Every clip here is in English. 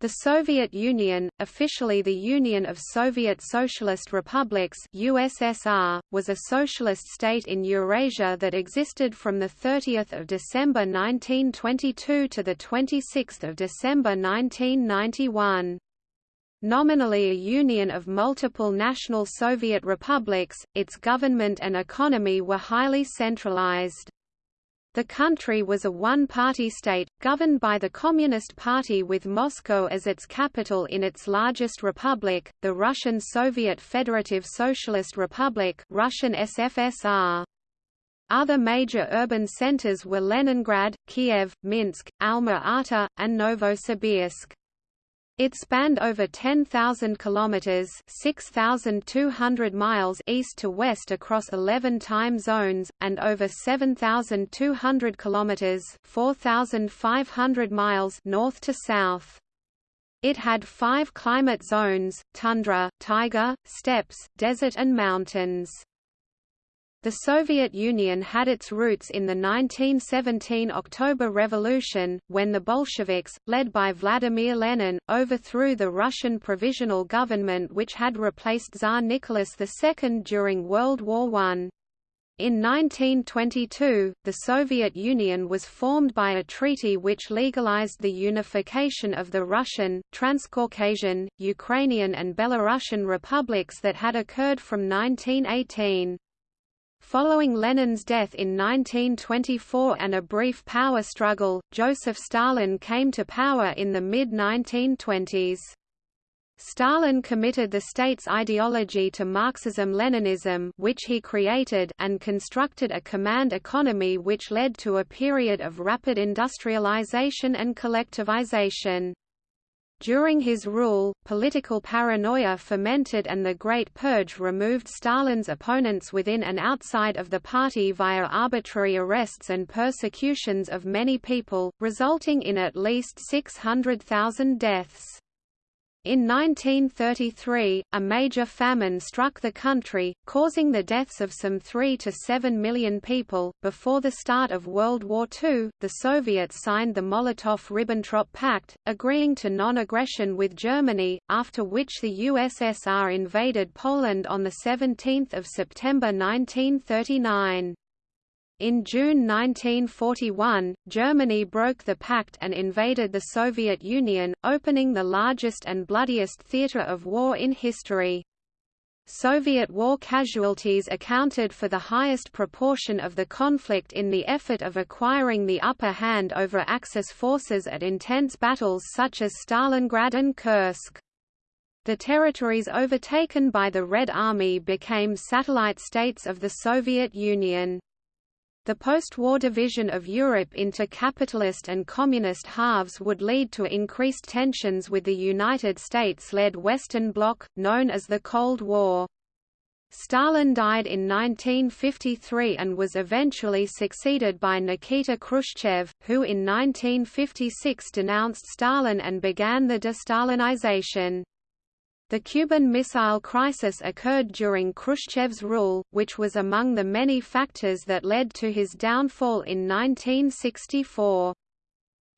The Soviet Union, officially the Union of Soviet Socialist Republics USSR, was a socialist state in Eurasia that existed from 30 December 1922 to 26 December 1991. Nominally a union of multiple national Soviet republics, its government and economy were highly centralized. The country was a one-party state, governed by the Communist Party with Moscow as its capital in its largest republic, the Russian Soviet Federative Socialist Republic Russian SFSR. Other major urban centers were Leningrad, Kiev, Minsk, Alma-Ata, and Novosibirsk. It spanned over 10,000 kilometers (6,200 miles) east to west across 11 time zones and over 7,200 kilometers (4,500 miles) north to south. It had 5 climate zones: tundra, taiga, steppes, desert and mountains. The Soviet Union had its roots in the 1917 October Revolution, when the Bolsheviks, led by Vladimir Lenin, overthrew the Russian provisional government which had replaced Tsar Nicholas II during World War I. In 1922, the Soviet Union was formed by a treaty which legalized the unification of the Russian, Transcaucasian, Ukrainian and Belarusian republics that had occurred from 1918. Following Lenin's death in 1924 and a brief power struggle, Joseph Stalin came to power in the mid-1920s. Stalin committed the state's ideology to Marxism-Leninism which he created and constructed a command economy which led to a period of rapid industrialization and collectivization. During his rule, political paranoia fermented and the Great Purge removed Stalin's opponents within and outside of the party via arbitrary arrests and persecutions of many people, resulting in at least 600,000 deaths. In 1933, a major famine struck the country, causing the deaths of some 3 to 7 million people. Before the start of World War II, the Soviets signed the Molotov-Ribbentrop Pact, agreeing to non-aggression with Germany, after which the USSR invaded Poland on 17 September 1939. In June 1941, Germany broke the pact and invaded the Soviet Union, opening the largest and bloodiest theater of war in history. Soviet war casualties accounted for the highest proportion of the conflict in the effort of acquiring the upper hand over Axis forces at intense battles such as Stalingrad and Kursk. The territories overtaken by the Red Army became satellite states of the Soviet Union. The post-war division of Europe into capitalist and communist halves would lead to increased tensions with the United States-led Western Bloc, known as the Cold War. Stalin died in 1953 and was eventually succeeded by Nikita Khrushchev, who in 1956 denounced Stalin and began the de-Stalinization. The Cuban Missile Crisis occurred during Khrushchev's rule, which was among the many factors that led to his downfall in 1964.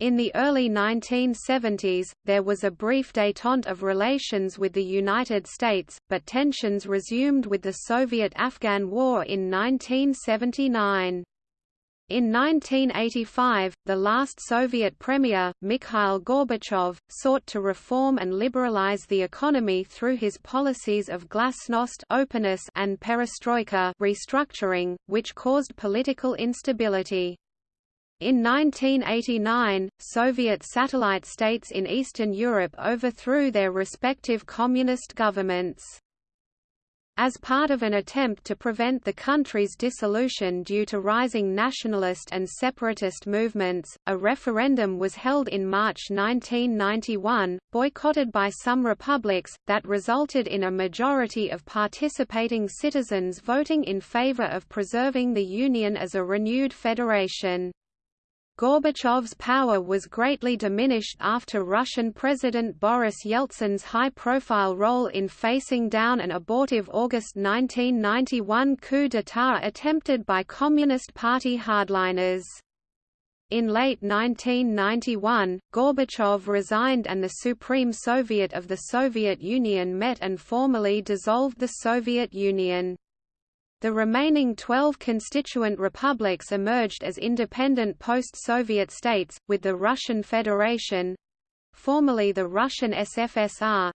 In the early 1970s, there was a brief détente of relations with the United States, but tensions resumed with the Soviet-Afghan War in 1979. In 1985, the last Soviet premier, Mikhail Gorbachev, sought to reform and liberalize the economy through his policies of glasnost openness and perestroika restructuring, which caused political instability. In 1989, Soviet satellite states in Eastern Europe overthrew their respective communist governments. As part of an attempt to prevent the country's dissolution due to rising nationalist and separatist movements, a referendum was held in March 1991, boycotted by some republics, that resulted in a majority of participating citizens voting in favor of preserving the Union as a renewed federation. Gorbachev's power was greatly diminished after Russian President Boris Yeltsin's high-profile role in facing down an abortive August 1991 coup d'état attempted by Communist Party hardliners. In late 1991, Gorbachev resigned and the Supreme Soviet of the Soviet Union met and formally dissolved the Soviet Union. The remaining 12 constituent republics emerged as independent post-Soviet states, with the Russian Federation—formerly the Russian SFSR,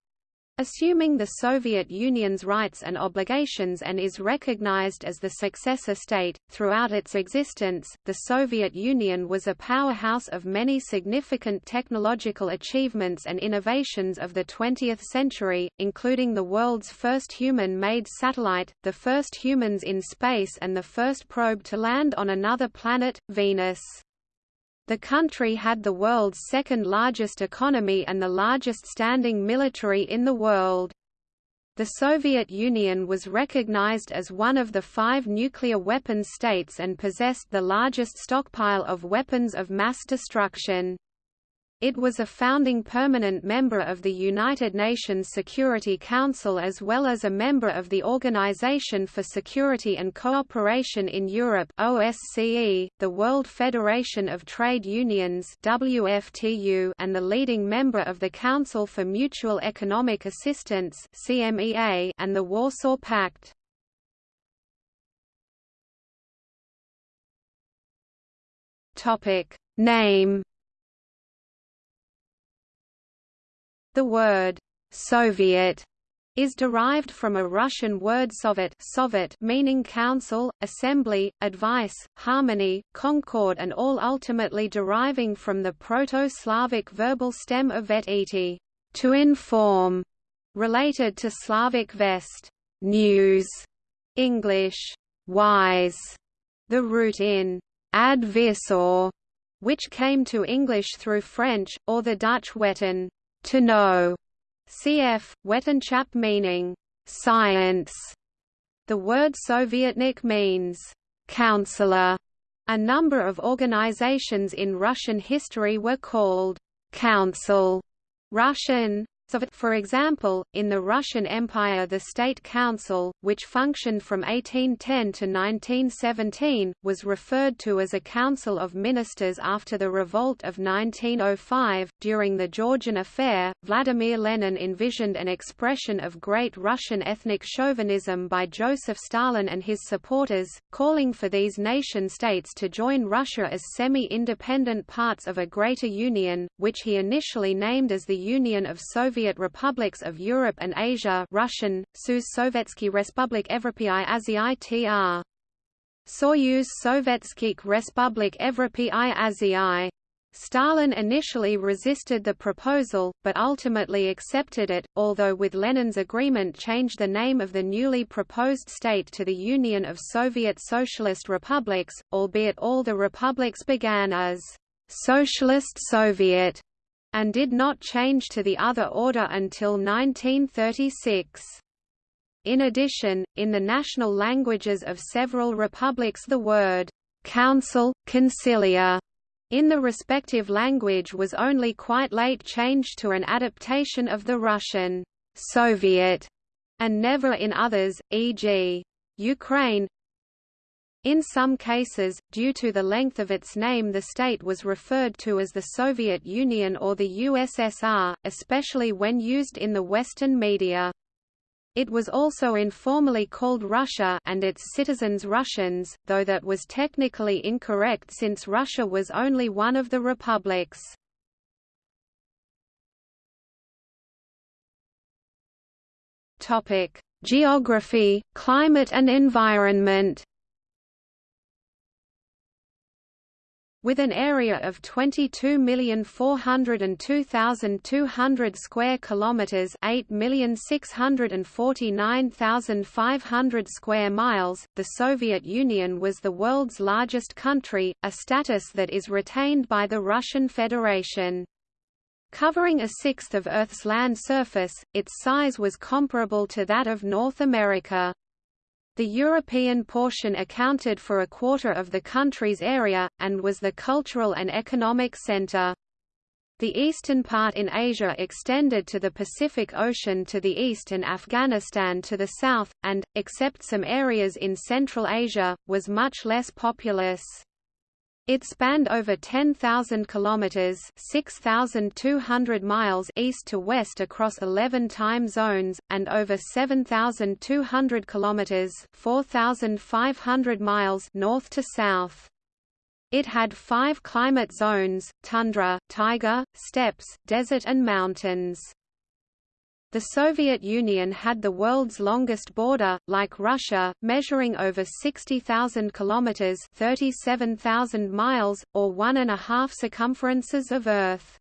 assuming the Soviet Union's rights and obligations and is recognized as the successor state. Throughout its existence, the Soviet Union was a powerhouse of many significant technological achievements and innovations of the 20th century, including the world's first human-made satellite, the first humans in space and the first probe to land on another planet, Venus. The country had the world's second largest economy and the largest standing military in the world. The Soviet Union was recognized as one of the five nuclear weapons states and possessed the largest stockpile of weapons of mass destruction. It was a founding permanent member of the United Nations Security Council as well as a member of the Organization for Security and Cooperation in Europe OSCE, the World Federation of Trade Unions WFTU, and the leading member of the Council for Mutual Economic Assistance CMEA, and the Warsaw Pact. Name The word Soviet is derived from a Russian word sovet, sovet meaning council, assembly, advice, harmony, concord and all ultimately deriving from the Proto-Slavic verbal stem of to inform, related to Slavic vest, news, English, wise, the root in advisor, which came to English through French, or the Dutch weten, to know, cf. Wetenschap meaning science. The word Sovietnik means counselor. A number of organizations in Russian history were called council Russian for example, in the Russian Empire the State Council, which functioned from 1810 to 1917, was referred to as a council of ministers after the revolt of 1905. During the Georgian affair, Vladimir Lenin envisioned an expression of great Russian ethnic chauvinism by Joseph Stalin and his supporters, calling for these nation-states to join Russia as semi-independent parts of a greater union, which he initially named as the Union of Soviet Soviet republics of Europe and Asia Russian, Soyuz Sovetski Respublik Evropi Azii tr. Soyuz Sovetskих Respublik Evropi Azii. Stalin initially resisted the proposal, but ultimately accepted it, although with Lenin's agreement changed the name of the newly proposed state to the Union of Soviet Socialist Republics, albeit all the republics began as Socialist Soviet and did not change to the other order until 1936. In addition, in the national languages of several republics the word «council», «concilia» in the respective language was only quite late changed to an adaptation of the Russian «Soviet» and never in others, e.g. Ukraine, in some cases, due to the length of its name the state was referred to as the Soviet Union or the USSR, especially when used in the Western media. It was also informally called Russia and its citizens Russians, though that was technically incorrect since Russia was only one of the republics. Topic: Geography, climate and environment. With an area of 22,402,200 square kilometers, 8,649,500 square miles, the Soviet Union was the world's largest country, a status that is retained by the Russian Federation. Covering a sixth of Earth's land surface, its size was comparable to that of North America. The European portion accounted for a quarter of the country's area, and was the cultural and economic center. The eastern part in Asia extended to the Pacific Ocean to the east and Afghanistan to the south, and, except some areas in Central Asia, was much less populous. It spanned over 10,000 kilometers (6,200 miles) east to west across 11 time zones and over 7,200 kilometers (4,500 miles) north to south. It had five climate zones, tundra, taiga, steppes, desert and mountains. The Soviet Union had the world's longest border, like Russia, measuring over 60,000 kilometers (37,000 miles), or one and a half circumferences of Earth.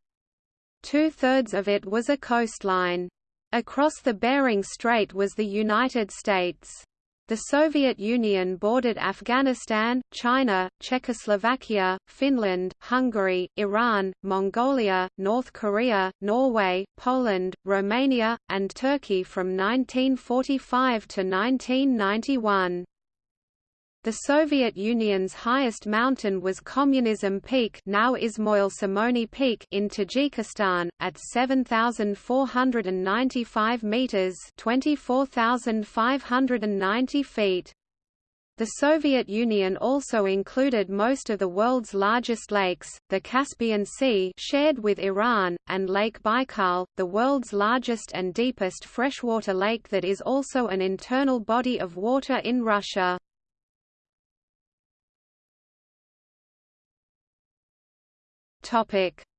Two-thirds of it was a coastline. Across the Bering Strait was the United States. The Soviet Union bordered Afghanistan, China, Czechoslovakia, Finland, Hungary, Iran, Mongolia, North Korea, Norway, Poland, Romania, and Turkey from 1945 to 1991. The Soviet Union's highest mountain was Communism Peak now Ismoil Somoni Peak in Tajikistan, at 7,495 metres 24,590 feet. The Soviet Union also included most of the world's largest lakes, the Caspian Sea shared with Iran, and Lake Baikal, the world's largest and deepest freshwater lake that is also an internal body of water in Russia.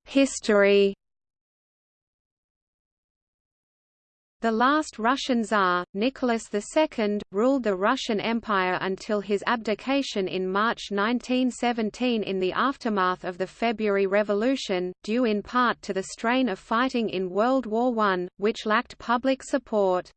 History The last Russian Tsar, Nicholas II, ruled the Russian Empire until his abdication in March 1917 in the aftermath of the February Revolution, due in part to the strain of fighting in World War I, which lacked public support.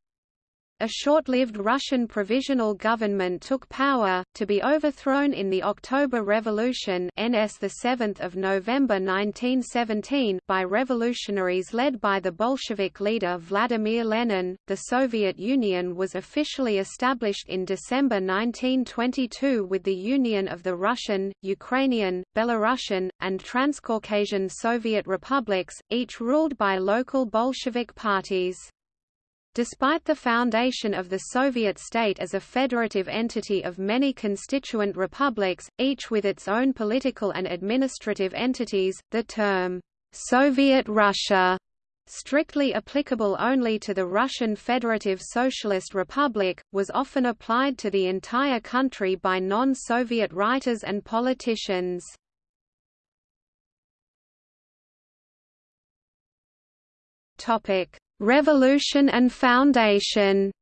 A short-lived Russian provisional government took power, to be overthrown in the October Revolution NS 7 November 1917 by revolutionaries led by the Bolshevik leader Vladimir Lenin. The Soviet Union was officially established in December 1922 with the union of the Russian, Ukrainian, Belarusian, and Transcaucasian Soviet republics, each ruled by local Bolshevik parties. Despite the foundation of the Soviet state as a federative entity of many constituent republics, each with its own political and administrative entities, the term, "'Soviet Russia' strictly applicable only to the Russian Federative Socialist Republic, was often applied to the entire country by non-Soviet writers and politicians. Topic: Revolution and Foundation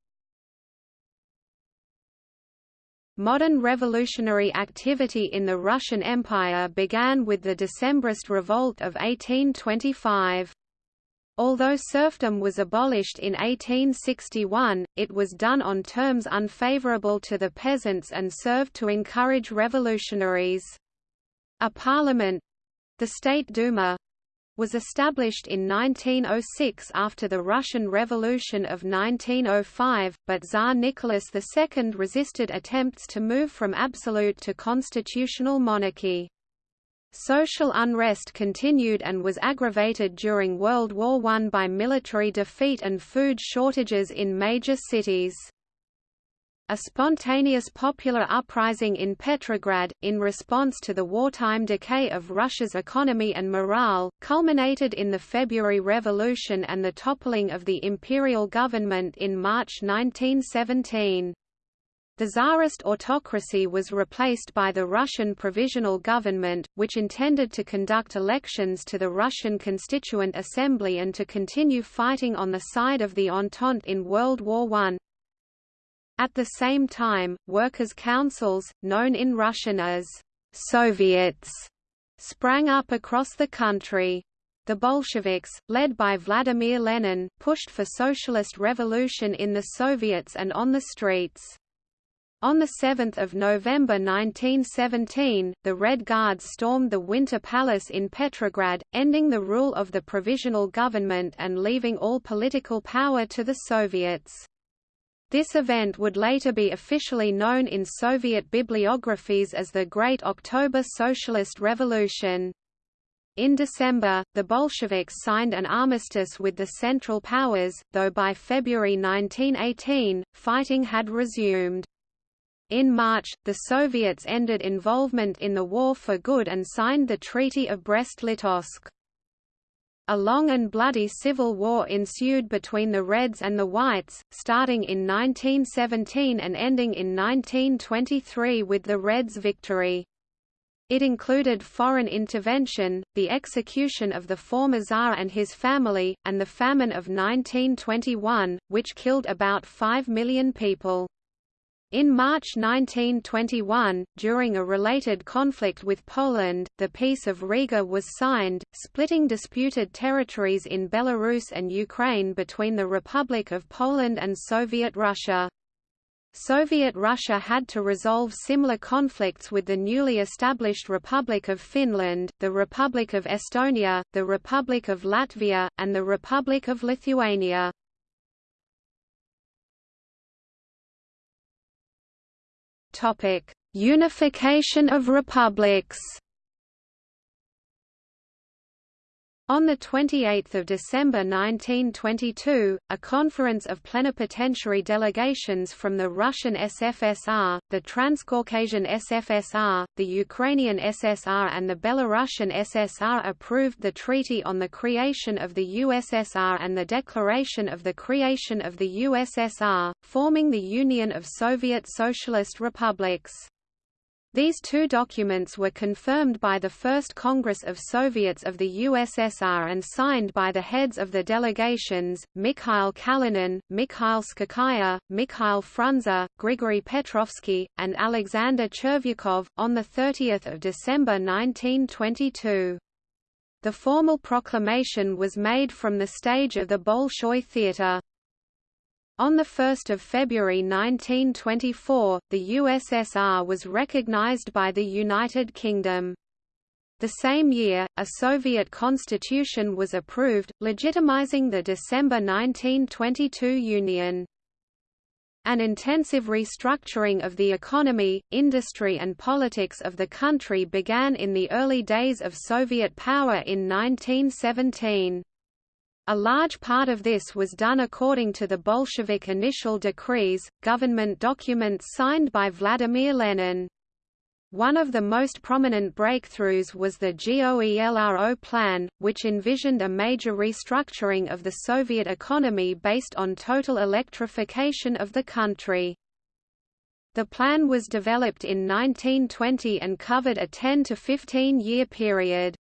Modern revolutionary activity in the Russian Empire began with the Decembrist Revolt of 1825. Although serfdom was abolished in 1861, it was done on terms unfavorable to the peasants and served to encourage revolutionaries. A parliament—the State Duma, was established in 1906 after the Russian Revolution of 1905, but Tsar Nicholas II resisted attempts to move from absolute to constitutional monarchy. Social unrest continued and was aggravated during World War I by military defeat and food shortages in major cities. A spontaneous popular uprising in Petrograd, in response to the wartime decay of Russia's economy and morale, culminated in the February Revolution and the toppling of the imperial government in March 1917. The Tsarist autocracy was replaced by the Russian Provisional Government, which intended to conduct elections to the Russian Constituent Assembly and to continue fighting on the side of the Entente in World War I. At the same time, workers' councils, known in Russian as Soviets, sprang up across the country. The Bolsheviks, led by Vladimir Lenin, pushed for socialist revolution in the Soviets and on the streets. On 7 November 1917, the Red Guards stormed the Winter Palace in Petrograd, ending the rule of the provisional government and leaving all political power to the Soviets. This event would later be officially known in Soviet bibliographies as the Great October Socialist Revolution. In December, the Bolsheviks signed an armistice with the Central Powers, though by February 1918, fighting had resumed. In March, the Soviets ended involvement in the war for good and signed the Treaty of Brest-Litovsk. A long and bloody civil war ensued between the Reds and the Whites, starting in 1917 and ending in 1923 with the Reds' victory. It included foreign intervention, the execution of the former Tsar and his family, and the famine of 1921, which killed about 5 million people. In March 1921, during a related conflict with Poland, the Peace of Riga was signed, splitting disputed territories in Belarus and Ukraine between the Republic of Poland and Soviet Russia. Soviet Russia had to resolve similar conflicts with the newly established Republic of Finland, the Republic of Estonia, the Republic of Latvia, and the Republic of Lithuania. Unification of republics. On 28 December 1922, a conference of plenipotentiary delegations from the Russian SFSR, the Transcaucasian SFSR, the Ukrainian SSR and the Belarusian SSR approved the Treaty on the Creation of the USSR and the Declaration of the Creation of the USSR, forming the Union of Soviet Socialist Republics. These two documents were confirmed by the First Congress of Soviets of the USSR and signed by the heads of the delegations, Mikhail Kalinin, Mikhail Tskhakaya, Mikhail Frunze, Grigory Petrovsky, and Alexander Chervyakov, on 30 December 1922. The formal proclamation was made from the stage of the Bolshoi Theatre. On 1 February 1924, the USSR was recognized by the United Kingdom. The same year, a Soviet constitution was approved, legitimizing the December 1922 Union. An intensive restructuring of the economy, industry and politics of the country began in the early days of Soviet power in 1917. A large part of this was done according to the Bolshevik initial decrees, government documents signed by Vladimir Lenin. One of the most prominent breakthroughs was the GOELRO plan, which envisioned a major restructuring of the Soviet economy based on total electrification of the country. The plan was developed in 1920 and covered a 10 to 15 year period.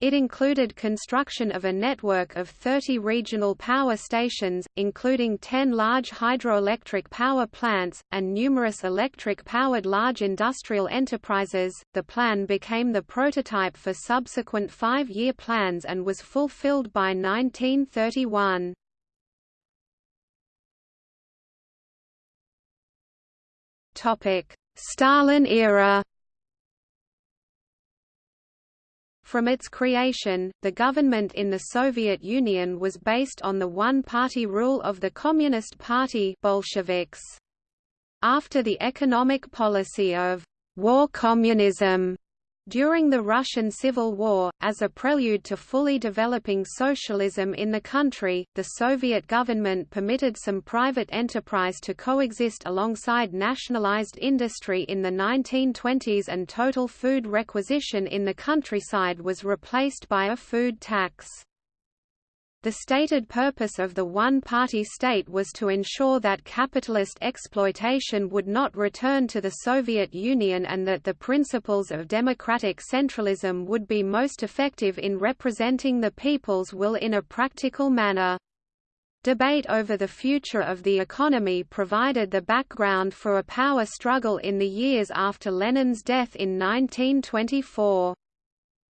It included construction of a network of 30 regional power stations, including 10 large hydroelectric power plants, and numerous electric powered large industrial enterprises. The plan became the prototype for subsequent five year plans and was fulfilled by 1931. Stalin era From its creation, the government in the Soviet Union was based on the one-party rule of the Communist Party Bolsheviks. After the economic policy of war communism during the Russian Civil War, as a prelude to fully developing socialism in the country, the Soviet government permitted some private enterprise to coexist alongside nationalized industry in the 1920s and total food requisition in the countryside was replaced by a food tax. The stated purpose of the one-party state was to ensure that capitalist exploitation would not return to the Soviet Union and that the principles of democratic centralism would be most effective in representing the people's will in a practical manner. Debate over the future of the economy provided the background for a power struggle in the years after Lenin's death in 1924.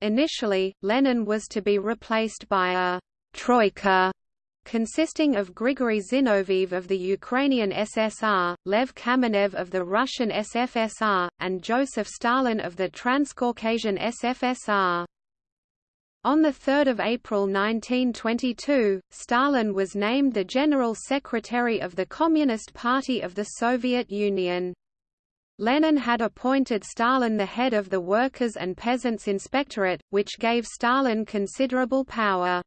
Initially, Lenin was to be replaced by a Troika consisting of Grigory Zinoviev of the Ukrainian SSR, Lev Kamenev of the Russian SFSR, and Joseph Stalin of the Transcaucasian SFSR. On 3 April 1922, Stalin was named the General Secretary of the Communist Party of the Soviet Union. Lenin had appointed Stalin the head of the Workers' and Peasants' Inspectorate, which gave Stalin considerable power.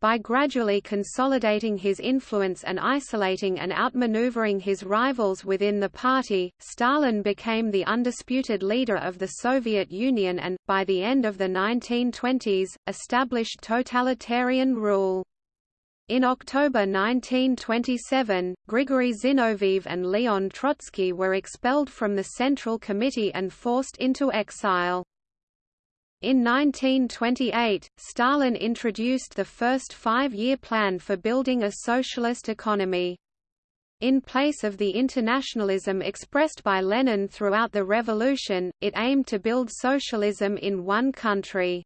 By gradually consolidating his influence and isolating and outmaneuvering his rivals within the party, Stalin became the undisputed leader of the Soviet Union and, by the end of the 1920s, established totalitarian rule. In October 1927, Grigory Zinoviev and Leon Trotsky were expelled from the Central Committee and forced into exile. In 1928, Stalin introduced the first five-year plan for building a socialist economy. In place of the internationalism expressed by Lenin throughout the revolution, it aimed to build socialism in one country.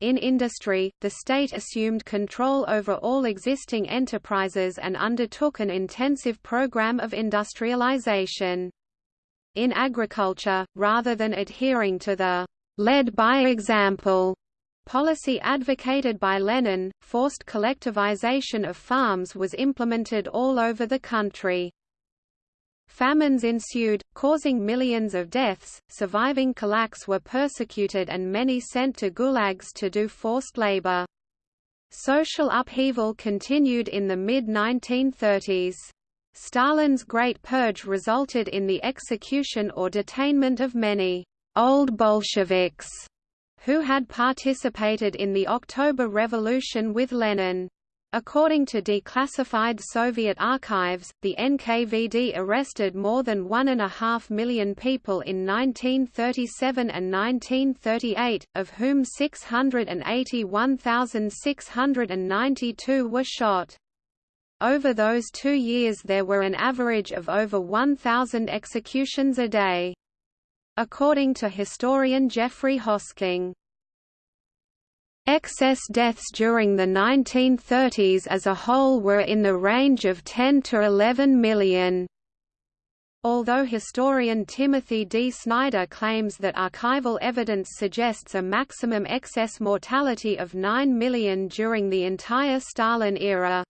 In industry, the state assumed control over all existing enterprises and undertook an intensive program of industrialization. In agriculture, rather than adhering to the led by example policy advocated by Lenin, forced collectivization of farms was implemented all over the country. Famines ensued, causing millions of deaths, surviving kulaks were persecuted and many sent to gulags to do forced labor. Social upheaval continued in the mid-1930s. Stalin's Great Purge resulted in the execution or detainment of many old Bolsheviks, who had participated in the October Revolution with Lenin. According to declassified Soviet archives, the NKVD arrested more than one and a half million people in 1937 and 1938, of whom 681,692 were shot. Over those two years there were an average of over 1,000 executions a day according to historian Geoffrey Hosking. Excess deaths during the 1930s as a whole were in the range of 10 to 11 million. Although historian Timothy D. Snyder claims that archival evidence suggests a maximum excess mortality of 9 million during the entire Stalin era.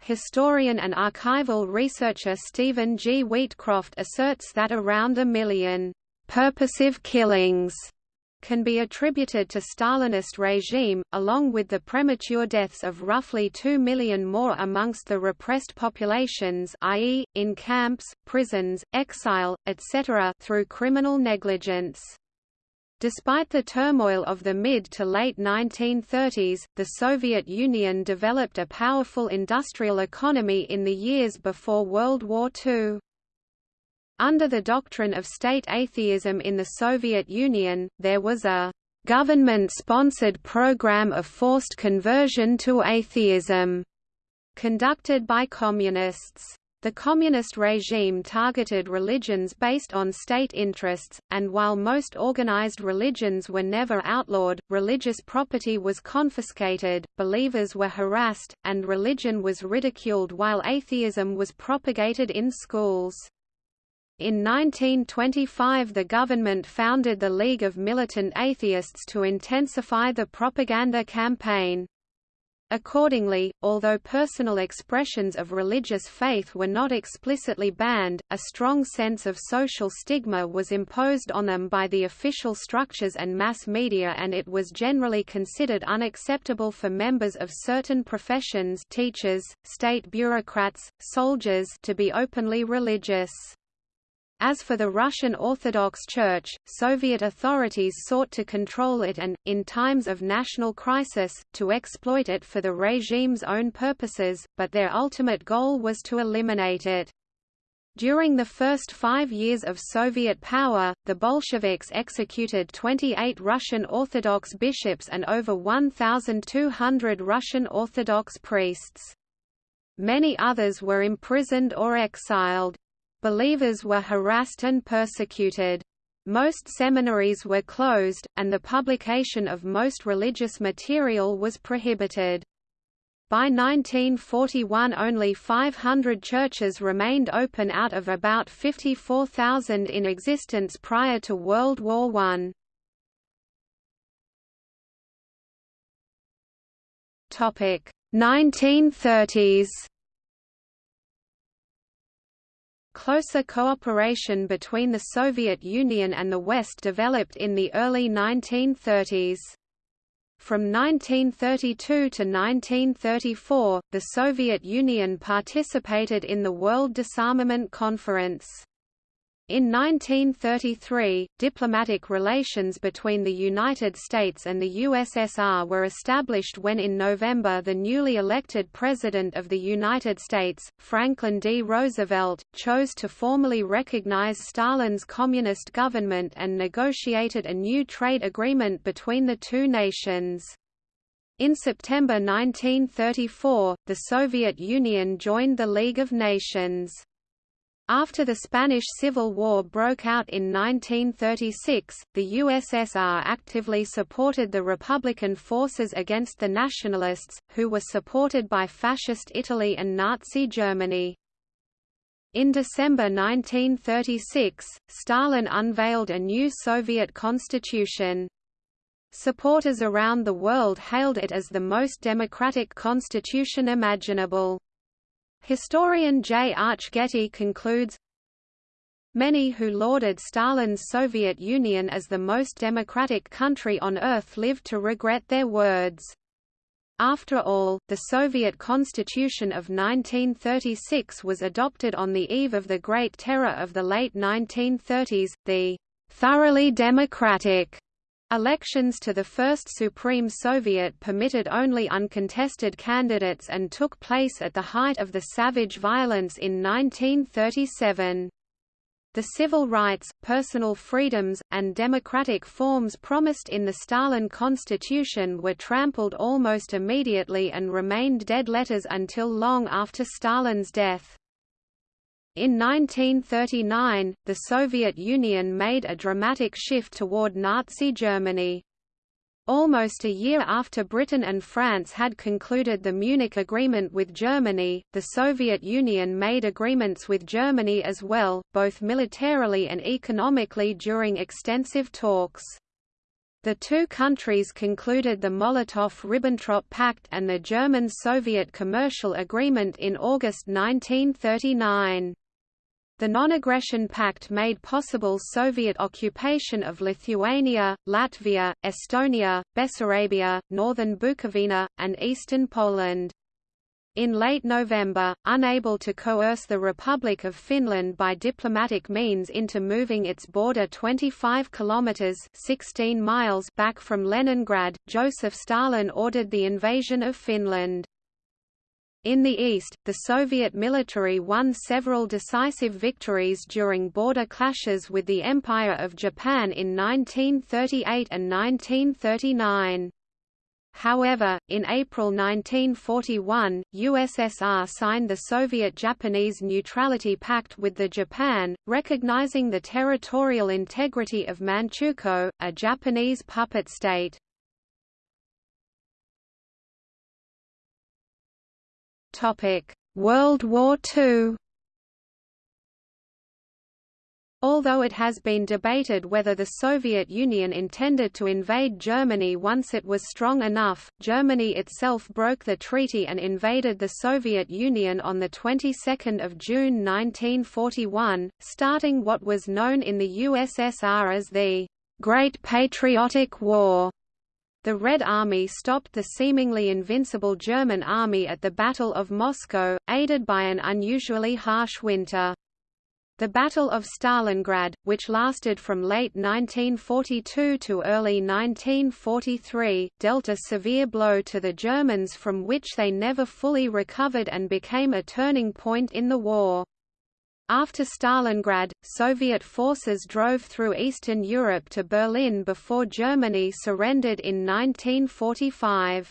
Historian and archival researcher Stephen G. Wheatcroft asserts that around a million purposive killings can be attributed to Stalinist regime, along with the premature deaths of roughly 2 million more amongst the repressed populations i.e., in camps, prisons, exile, etc. through criminal negligence. Despite the turmoil of the mid to late 1930s, the Soviet Union developed a powerful industrial economy in the years before World War II. Under the doctrine of state atheism in the Soviet Union, there was a government-sponsored program of forced conversion to atheism conducted by communists. The communist regime targeted religions based on state interests, and while most organized religions were never outlawed, religious property was confiscated, believers were harassed, and religion was ridiculed while atheism was propagated in schools. In 1925 the government founded the League of Militant Atheists to intensify the propaganda campaign. Accordingly, although personal expressions of religious faith were not explicitly banned, a strong sense of social stigma was imposed on them by the official structures and mass media and it was generally considered unacceptable for members of certain professions teachers, state bureaucrats, soldiers to be openly religious. As for the Russian Orthodox Church, Soviet authorities sought to control it and, in times of national crisis, to exploit it for the regime's own purposes, but their ultimate goal was to eliminate it. During the first five years of Soviet power, the Bolsheviks executed 28 Russian Orthodox bishops and over 1,200 Russian Orthodox priests. Many others were imprisoned or exiled. Believers were harassed and persecuted. Most seminaries were closed, and the publication of most religious material was prohibited. By 1941 only 500 churches remained open out of about 54,000 in existence prior to World War I. 1930s Closer cooperation between the Soviet Union and the West developed in the early 1930s. From 1932 to 1934, the Soviet Union participated in the World Disarmament Conference. In 1933, diplomatic relations between the United States and the USSR were established when in November the newly elected President of the United States, Franklin D. Roosevelt, chose to formally recognize Stalin's communist government and negotiated a new trade agreement between the two nations. In September 1934, the Soviet Union joined the League of Nations. After the Spanish Civil War broke out in 1936, the USSR actively supported the Republican forces against the Nationalists, who were supported by Fascist Italy and Nazi Germany. In December 1936, Stalin unveiled a new Soviet constitution. Supporters around the world hailed it as the most democratic constitution imaginable. Historian J. Arch Getty concludes, Many who lauded Stalin's Soviet Union as the most democratic country on earth lived to regret their words. After all, the Soviet Constitution of 1936 was adopted on the eve of the Great Terror of the late 1930s, the thoroughly democratic Elections to the first Supreme Soviet permitted only uncontested candidates and took place at the height of the savage violence in 1937. The civil rights, personal freedoms, and democratic forms promised in the Stalin Constitution were trampled almost immediately and remained dead letters until long after Stalin's death. In 1939, the Soviet Union made a dramatic shift toward Nazi Germany. Almost a year after Britain and France had concluded the Munich Agreement with Germany, the Soviet Union made agreements with Germany as well, both militarily and economically during extensive talks. The two countries concluded the Molotov–Ribbentrop Pact and the German-Soviet Commercial Agreement in August 1939. The Non-Aggression Pact made possible Soviet occupation of Lithuania, Latvia, Estonia, Bessarabia, northern Bukovina, and eastern Poland. In late November, unable to coerce the Republic of Finland by diplomatic means into moving its border 25 kilometers (16 miles) back from Leningrad, Joseph Stalin ordered the invasion of Finland. In the east, the Soviet military won several decisive victories during border clashes with the Empire of Japan in 1938 and 1939. However, in April 1941, USSR signed the Soviet-Japanese Neutrality Pact with the Japan, recognizing the territorial integrity of Manchukuo, a Japanese puppet state. World War II Although it has been debated whether the Soviet Union intended to invade Germany once it was strong enough, Germany itself broke the treaty and invaded the Soviet Union on the 22nd of June 1941, starting what was known in the USSR as the Great Patriotic War. The Red Army stopped the seemingly invincible German army at the Battle of Moscow, aided by an unusually harsh winter. The Battle of Stalingrad, which lasted from late 1942 to early 1943, dealt a severe blow to the Germans from which they never fully recovered and became a turning point in the war. After Stalingrad, Soviet forces drove through Eastern Europe to Berlin before Germany surrendered in 1945.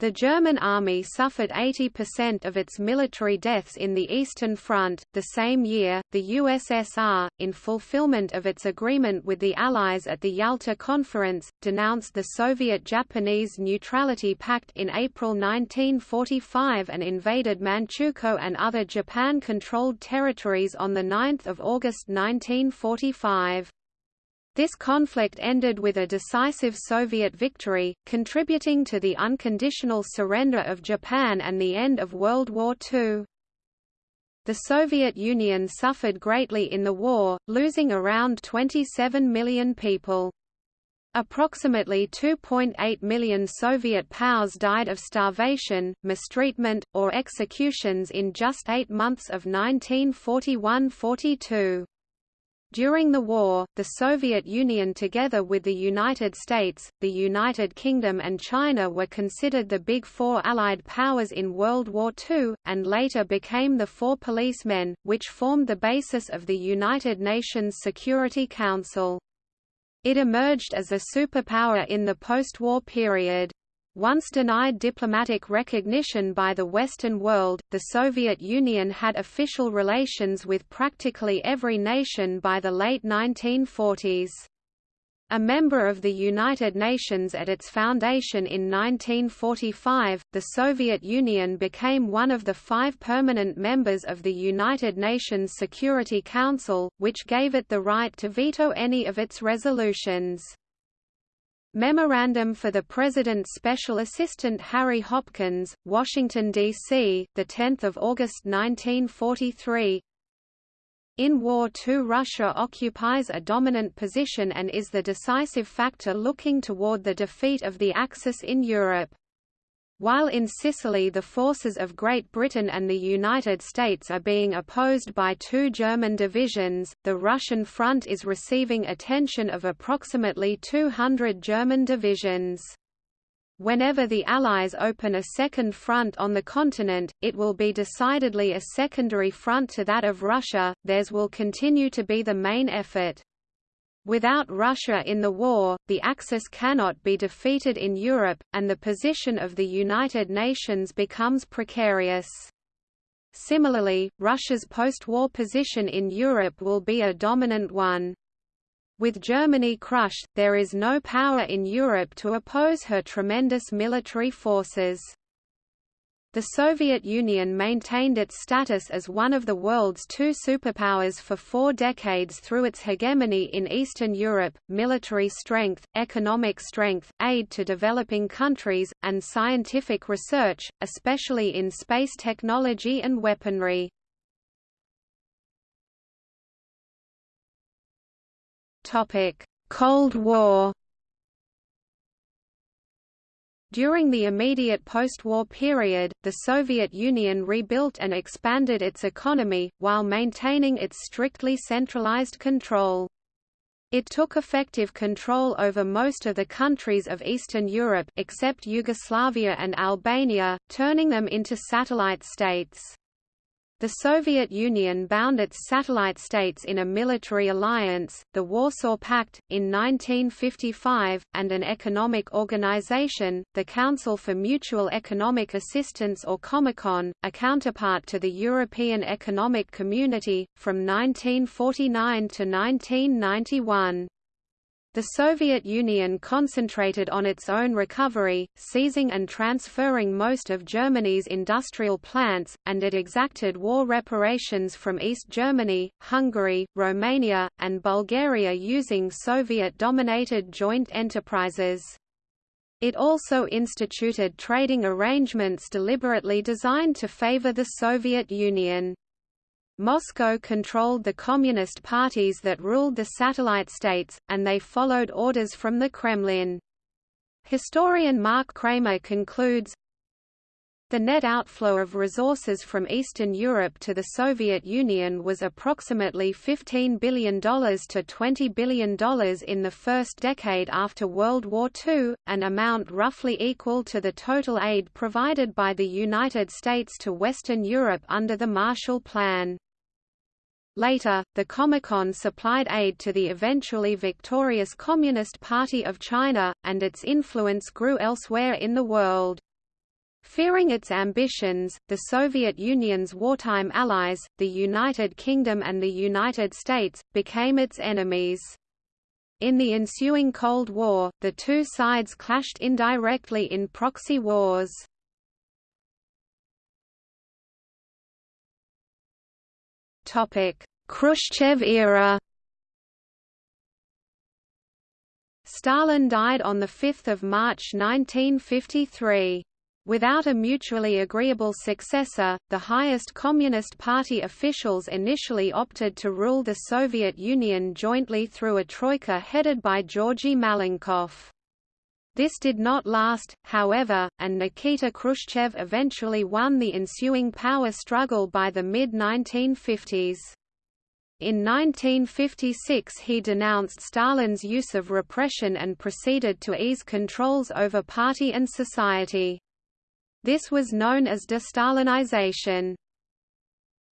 The German army suffered 80% of its military deaths in the Eastern Front. The same year, the USSR, in fulfillment of its agreement with the Allies at the Yalta Conference, denounced the Soviet Japanese Neutrality Pact in April 1945 and invaded Manchukuo and other Japan controlled territories on 9 August 1945. This conflict ended with a decisive Soviet victory, contributing to the unconditional surrender of Japan and the end of World War II. The Soviet Union suffered greatly in the war, losing around 27 million people. Approximately 2.8 million Soviet POWs died of starvation, mistreatment, or executions in just eight months of 1941–42. During the war, the Soviet Union together with the United States, the United Kingdom and China were considered the Big Four Allied powers in World War II, and later became the Four Policemen, which formed the basis of the United Nations Security Council. It emerged as a superpower in the post-war period. Once denied diplomatic recognition by the Western world, the Soviet Union had official relations with practically every nation by the late 1940s. A member of the United Nations at its foundation in 1945, the Soviet Union became one of the five permanent members of the United Nations Security Council, which gave it the right to veto any of its resolutions. Memorandum for the President's Special Assistant Harry Hopkins, Washington, D.C., 10 August 1943 In War II Russia occupies a dominant position and is the decisive factor looking toward the defeat of the Axis in Europe. While in Sicily the forces of Great Britain and the United States are being opposed by two German divisions, the Russian front is receiving attention of approximately 200 German divisions. Whenever the Allies open a second front on the continent, it will be decidedly a secondary front to that of Russia, theirs will continue to be the main effort. Without Russia in the war, the Axis cannot be defeated in Europe, and the position of the United Nations becomes precarious. Similarly, Russia's post-war position in Europe will be a dominant one. With Germany crushed, there is no power in Europe to oppose her tremendous military forces. The Soviet Union maintained its status as one of the world's two superpowers for four decades through its hegemony in Eastern Europe, military strength, economic strength, aid to developing countries, and scientific research, especially in space technology and weaponry. Cold War during the immediate post-war period, the Soviet Union rebuilt and expanded its economy, while maintaining its strictly centralized control. It took effective control over most of the countries of Eastern Europe except Yugoslavia and Albania, turning them into satellite states. The Soviet Union bound its satellite states in a military alliance, the Warsaw Pact, in 1955, and an economic organization, the Council for Mutual Economic Assistance or Comecon, a counterpart to the European Economic Community, from 1949 to 1991. The Soviet Union concentrated on its own recovery, seizing and transferring most of Germany's industrial plants, and it exacted war reparations from East Germany, Hungary, Romania, and Bulgaria using Soviet-dominated joint enterprises. It also instituted trading arrangements deliberately designed to favor the Soviet Union. Moscow controlled the communist parties that ruled the satellite states, and they followed orders from the Kremlin. Historian Mark Kramer concludes, the net outflow of resources from Eastern Europe to the Soviet Union was approximately $15 billion to $20 billion in the first decade after World War II, an amount roughly equal to the total aid provided by the United States to Western Europe under the Marshall Plan. Later, the Comecon supplied aid to the eventually victorious Communist Party of China, and its influence grew elsewhere in the world. Fearing its ambitions, the Soviet Union's wartime allies, the United Kingdom and the United States, became its enemies. In the ensuing Cold War, the two sides clashed indirectly in proxy wars. Khrushchev era Stalin died on 5 March 1953. Without a mutually agreeable successor, the highest Communist Party officials initially opted to rule the Soviet Union jointly through a troika headed by Georgy Malenkov. This did not last, however, and Nikita Khrushchev eventually won the ensuing power struggle by the mid-1950s. In 1956 he denounced Stalin's use of repression and proceeded to ease controls over party and society. This was known as de-Stalinization.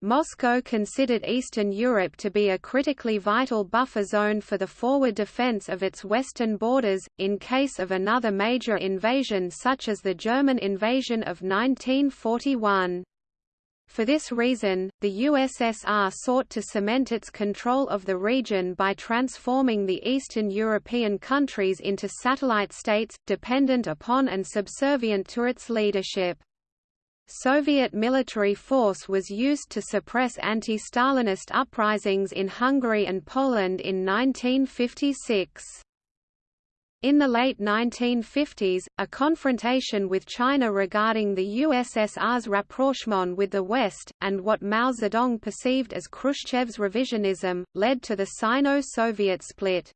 Moscow considered Eastern Europe to be a critically vital buffer zone for the forward defense of its western borders, in case of another major invasion such as the German invasion of 1941. For this reason, the USSR sought to cement its control of the region by transforming the Eastern European countries into satellite states, dependent upon and subservient to its leadership. Soviet military force was used to suppress anti-Stalinist uprisings in Hungary and Poland in 1956. In the late 1950s, a confrontation with China regarding the USSR's rapprochement with the West, and what Mao Zedong perceived as Khrushchev's revisionism, led to the Sino-Soviet split.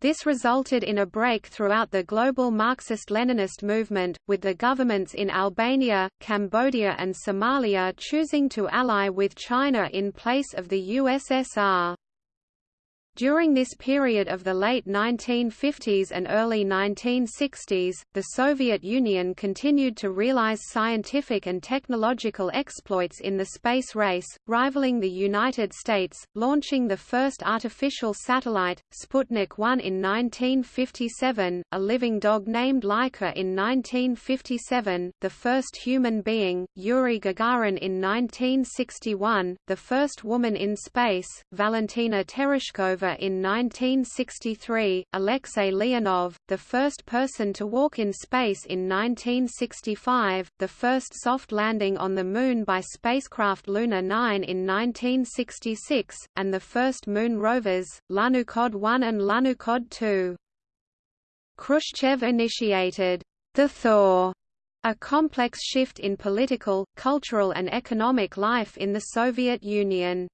This resulted in a break throughout the global Marxist-Leninist movement, with the governments in Albania, Cambodia and Somalia choosing to ally with China in place of the USSR. During this period of the late 1950s and early 1960s, the Soviet Union continued to realize scientific and technological exploits in the space race, rivaling the United States, launching the first artificial satellite, Sputnik 1 in 1957, a living dog named Laika in 1957, the first human being, Yuri Gagarin in 1961, the first woman in space, Valentina Tereshkova in 1963, Alexei Leonov, the first person to walk in space in 1965, the first soft landing on the Moon by spacecraft Luna 9 in 1966, and the first Moon rovers, Lunokhod 1 and Lunokhod 2. Khrushchev initiated the Thaw a complex shift in political, cultural and economic life in the Soviet Union.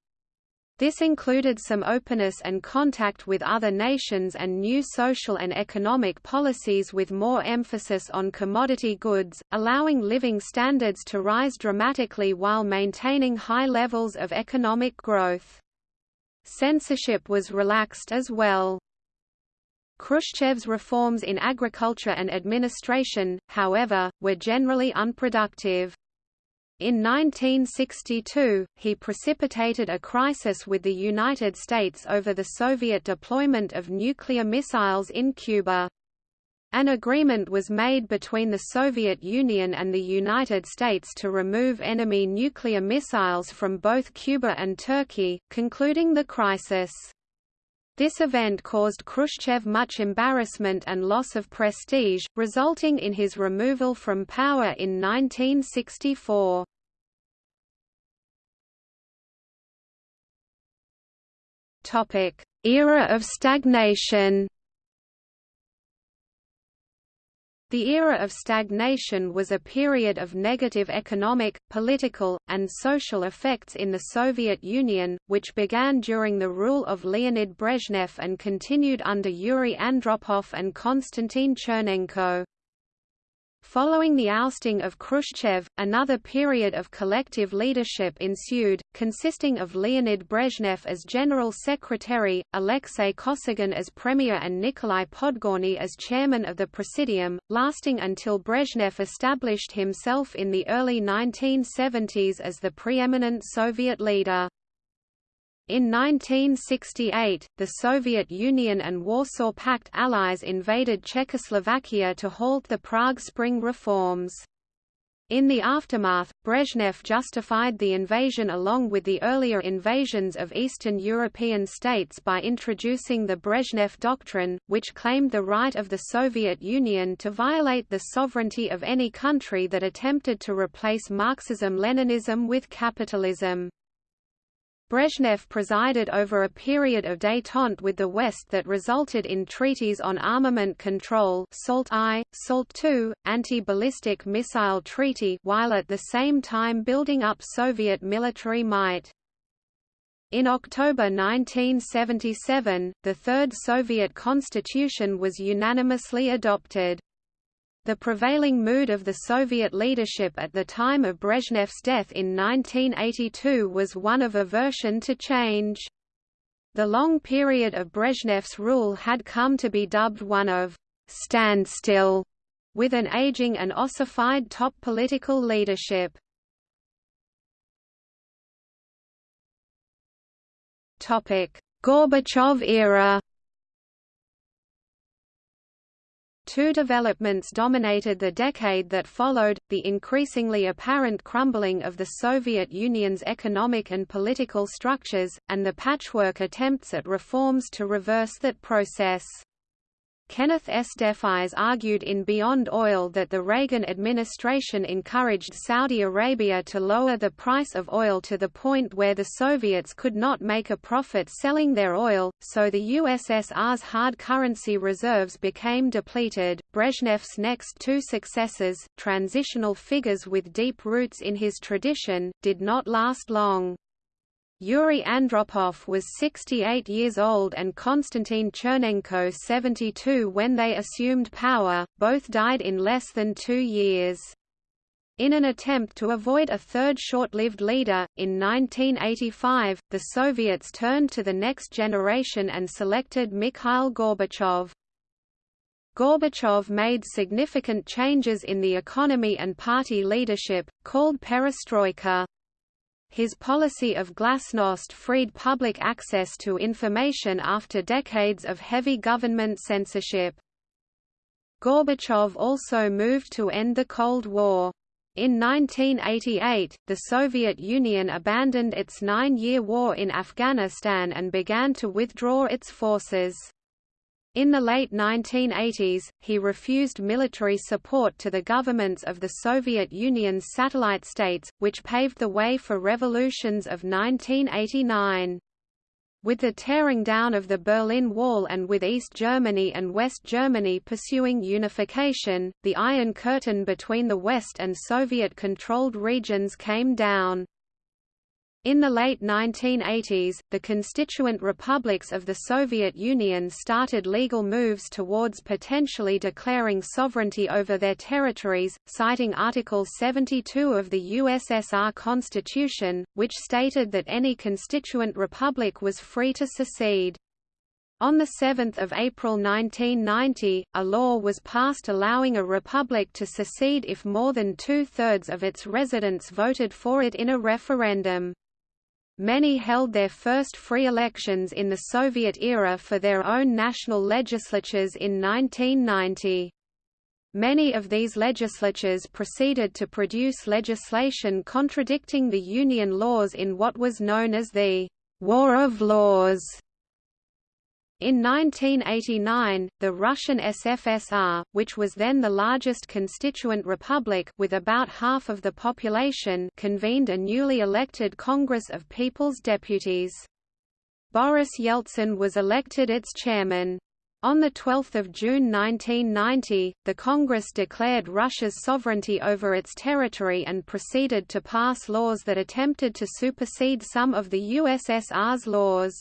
This included some openness and contact with other nations and new social and economic policies with more emphasis on commodity goods, allowing living standards to rise dramatically while maintaining high levels of economic growth. Censorship was relaxed as well. Khrushchev's reforms in agriculture and administration, however, were generally unproductive. In 1962, he precipitated a crisis with the United States over the Soviet deployment of nuclear missiles in Cuba. An agreement was made between the Soviet Union and the United States to remove enemy nuclear missiles from both Cuba and Turkey, concluding the crisis. This event caused Khrushchev much embarrassment and loss of prestige, resulting in his removal from power in 1964. Era of stagnation The era of stagnation was a period of negative economic, political, and social effects in the Soviet Union, which began during the rule of Leonid Brezhnev and continued under Yuri Andropov and Konstantin Chernenko. Following the ousting of Khrushchev, another period of collective leadership ensued, consisting of Leonid Brezhnev as General Secretary, Alexei Kosygin as Premier and Nikolai Podgorny as Chairman of the Presidium, lasting until Brezhnev established himself in the early 1970s as the preeminent Soviet leader. In 1968, the Soviet Union and Warsaw Pact allies invaded Czechoslovakia to halt the Prague Spring reforms. In the aftermath, Brezhnev justified the invasion along with the earlier invasions of Eastern European states by introducing the Brezhnev Doctrine, which claimed the right of the Soviet Union to violate the sovereignty of any country that attempted to replace Marxism-Leninism with capitalism. Brezhnev presided over a period of détente with the West that resulted in treaties on armament control SALT I, SALT II, anti-ballistic missile treaty while at the same time building up Soviet military might. In October 1977, the Third Soviet Constitution was unanimously adopted. The prevailing mood of the Soviet leadership at the time of Brezhnev's death in 1982 was one of aversion to change. The long period of Brezhnev's rule had come to be dubbed one of standstill, with an aging and ossified top political leadership. Gorbachev era Two developments dominated the decade that followed, the increasingly apparent crumbling of the Soviet Union's economic and political structures, and the patchwork attempts at reforms to reverse that process. Kenneth S. Deffeyes argued in Beyond Oil that the Reagan administration encouraged Saudi Arabia to lower the price of oil to the point where the Soviets could not make a profit selling their oil, so the USSR's hard currency reserves became depleted. Brezhnev's next two successors, transitional figures with deep roots in his tradition, did not last long. Yuri Andropov was 68 years old and Konstantin Chernenko 72 when they assumed power, both died in less than two years. In an attempt to avoid a third short-lived leader, in 1985, the Soviets turned to the next generation and selected Mikhail Gorbachev. Gorbachev made significant changes in the economy and party leadership, called perestroika. His policy of glasnost freed public access to information after decades of heavy government censorship. Gorbachev also moved to end the Cold War. In 1988, the Soviet Union abandoned its nine-year war in Afghanistan and began to withdraw its forces. In the late 1980s, he refused military support to the governments of the Soviet Union's satellite states, which paved the way for revolutions of 1989. With the tearing down of the Berlin Wall and with East Germany and West Germany pursuing unification, the Iron Curtain between the West and Soviet-controlled regions came down. In the late 1980s, the constituent republics of the Soviet Union started legal moves towards potentially declaring sovereignty over their territories, citing Article 72 of the USSR Constitution, which stated that any constituent republic was free to secede. On 7 April 1990, a law was passed allowing a republic to secede if more than two-thirds of its residents voted for it in a referendum. Many held their first free elections in the Soviet era for their own national legislatures in 1990. Many of these legislatures proceeded to produce legislation contradicting the Union laws in what was known as the War of Laws. In 1989, the Russian SFSR, which was then the largest constituent republic with about half of the population convened a newly elected Congress of People's Deputies. Boris Yeltsin was elected its chairman. On 12 June 1990, the Congress declared Russia's sovereignty over its territory and proceeded to pass laws that attempted to supersede some of the USSR's laws.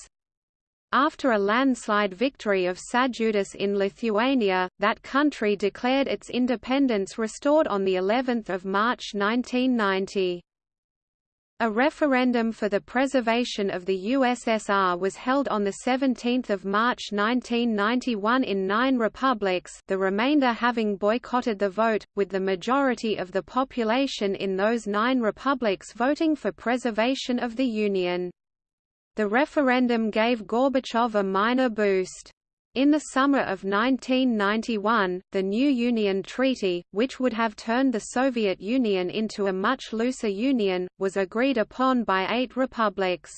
After a landslide victory of Sąjūdis in Lithuania, that country declared its independence restored on the 11th of March 1990. A referendum for the preservation of the USSR was held on 17 March 1991 in nine republics the remainder having boycotted the vote, with the majority of the population in those nine republics voting for preservation of the Union. The referendum gave Gorbachev a minor boost. In the summer of 1991, the new Union Treaty, which would have turned the Soviet Union into a much looser union, was agreed upon by eight republics.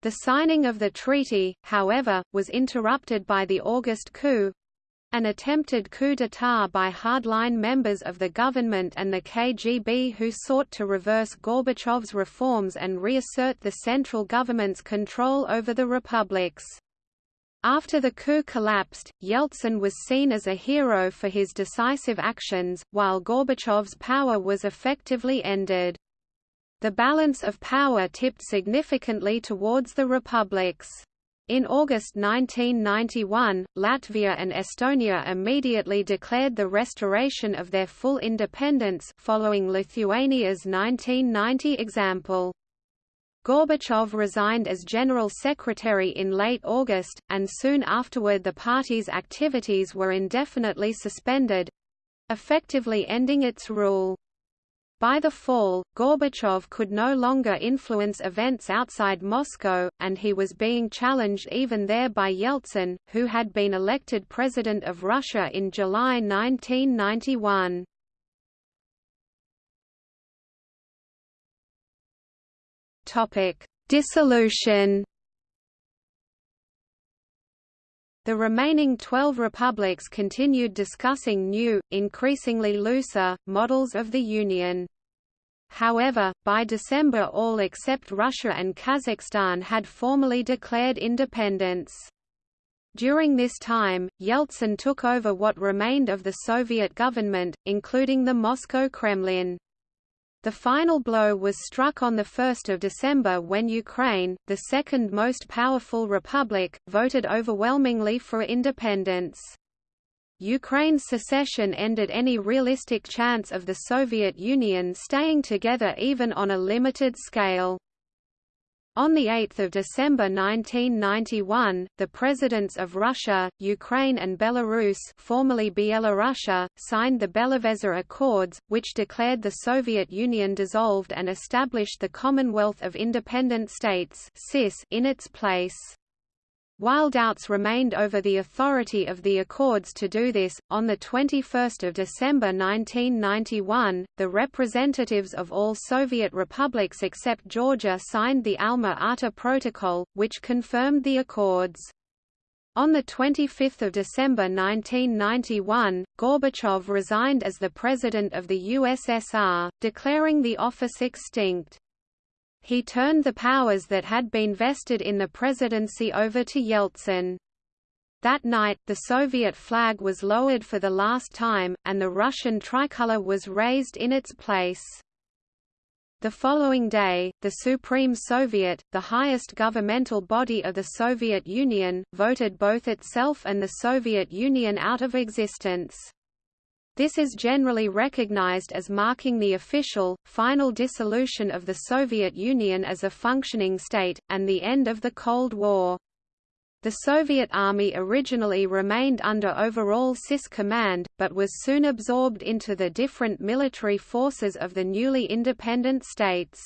The signing of the treaty, however, was interrupted by the August coup, An attempted coup d'état by hardline members of the government and the KGB who sought to reverse Gorbachev's reforms and reassert the central government's control over the republics. After the coup collapsed, Yeltsin was seen as a hero for his decisive actions, while Gorbachev's power was effectively ended. The balance of power tipped significantly towards the republics. In August 1991, Latvia and Estonia immediately declared the restoration of their full independence following Lithuania's 1990 example. Gorbachev resigned as General Secretary in late August, and soon afterward the party's activities were indefinitely suspended—effectively ending its rule. By the fall, Gorbachev could no longer influence events outside Moscow, and he was being challenged even there by Yeltsin, who had been elected President of Russia in July 1991. Dissolution The remaining 12 republics continued discussing new, increasingly looser, models of the Union. However, by December all except Russia and Kazakhstan had formally declared independence. During this time, Yeltsin took over what remained of the Soviet government, including the Moscow Kremlin. The final blow was struck on 1 December when Ukraine, the second most powerful republic, voted overwhelmingly for independence. Ukraine's secession ended any realistic chance of the Soviet Union staying together even on a limited scale. On 8 December 1991, the presidents of Russia, Ukraine and Belarus formerly Byelorussia, signed the Belovezh Accords, which declared the Soviet Union dissolved and established the Commonwealth of Independent States in its place. While doubts remained over the authority of the Accords to do this, on 21 December 1991, the representatives of all Soviet republics except Georgia signed the Alma-Ata Protocol, which confirmed the Accords. On 25 December 1991, Gorbachev resigned as the President of the USSR, declaring the office extinct. He turned the powers that had been vested in the presidency over to Yeltsin. That night, the Soviet flag was lowered for the last time, and the Russian tricolor was raised in its place. The following day, the Supreme Soviet, the highest governmental body of the Soviet Union, voted both itself and the Soviet Union out of existence. This is generally recognized as marking the official, final dissolution of the Soviet Union as a functioning state, and the end of the Cold War. The Soviet Army originally remained under overall CIS command, but was soon absorbed into the different military forces of the newly independent states.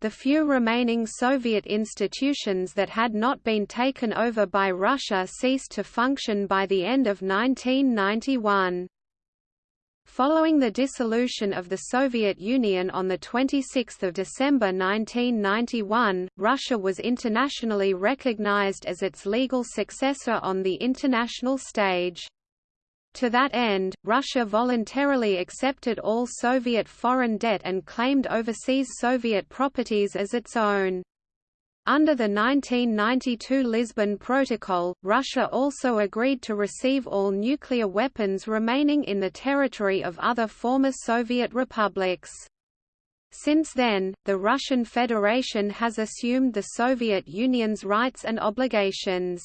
The few remaining Soviet institutions that had not been taken over by Russia ceased to function by the end of 1991. Following the dissolution of the Soviet Union on 26 December 1991, Russia was internationally recognized as its legal successor on the international stage. To that end, Russia voluntarily accepted all Soviet foreign debt and claimed overseas Soviet properties as its own. Under the 1992 Lisbon Protocol, Russia also agreed to receive all nuclear weapons remaining in the territory of other former Soviet republics. Since then, the Russian Federation has assumed the Soviet Union's rights and obligations.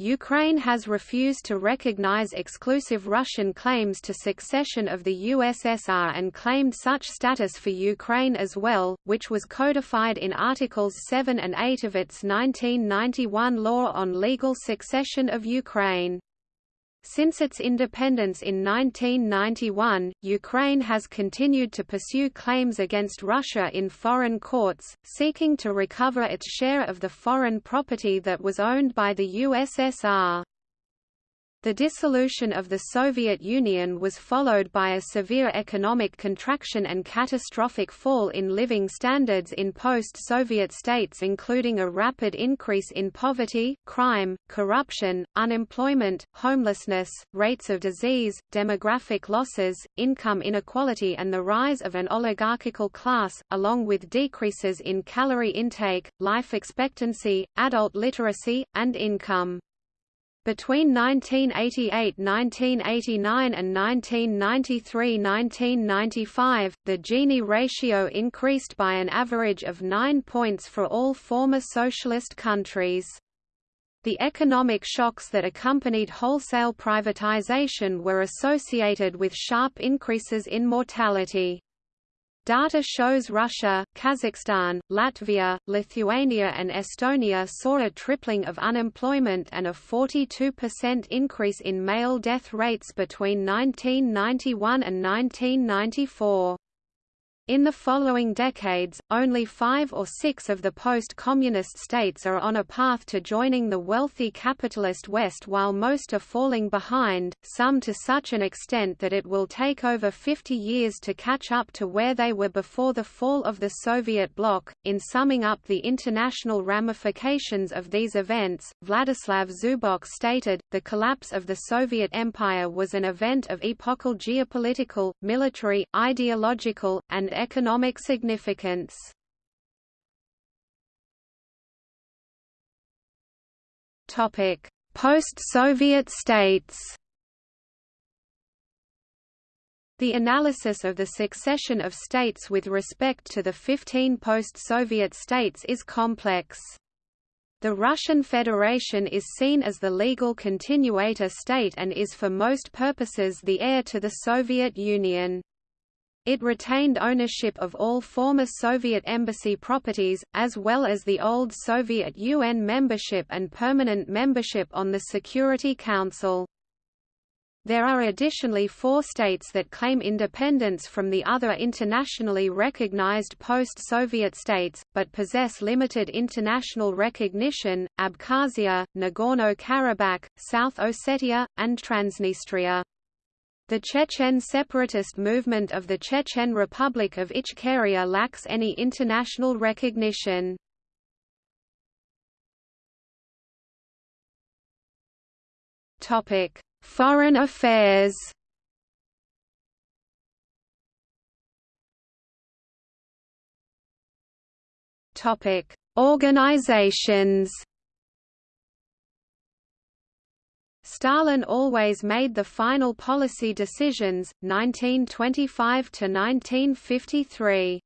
Ukraine has refused to recognize exclusive Russian claims to succession of the USSR and claimed such status for Ukraine as well, which was codified in Articles 7 and 8 of its 1991 Law on Legal Succession of Ukraine. Since its independence in 1991, Ukraine has continued to pursue claims against Russia in foreign courts, seeking to recover its share of the foreign property that was owned by the USSR. The dissolution of the Soviet Union was followed by a severe economic contraction and catastrophic fall in living standards in post-Soviet states including a rapid increase in poverty, crime, corruption, unemployment, homelessness, rates of disease, demographic losses, income inequality and the rise of an oligarchical class, along with decreases in calorie intake, life expectancy, adult literacy, and income. Between 1988–1989 and 1993–1995, the Gini ratio increased by an average of 9 points for all former socialist countries. The economic shocks that accompanied wholesale privatization were associated with sharp increases in mortality. Data shows Russia, Kazakhstan, Latvia, Lithuania and Estonia saw a tripling of unemployment and a 42% increase in male death rates between 1991 and 1994. In the following decades, only five or six of the post-communist states are on a path to joining the wealthy capitalist West while most are falling behind, some to such an extent that it will take over 50 years to catch up to where they were before the fall of the Soviet bloc. In summing up the international ramifications of these events, Vladislav Zubok stated, the collapse of the Soviet Empire was an event of epochal geopolitical, military, ideological, and economic significance. Post-Soviet states. The analysis of the succession of states with respect to the 15 post-Soviet states is complex. The Russian Federation is seen as the legal continuator state and is for most purposes the heir to the Soviet Union. It retained ownership of all former Soviet embassy properties, as well as the old Soviet UN membership and permanent membership on the Security Council. There are additionally four states that claim independence from the other internationally recognized post-Soviet states, but possess limited international recognition, Abkhazia, Nagorno-Karabakh, South Ossetia, and Transnistria. The Chechen separatist movement of the Chechen Republic of Ichkeria lacks any international recognition. Foreign affairs Organizations Stalin always made the final policy decisions, 1925 to 1953.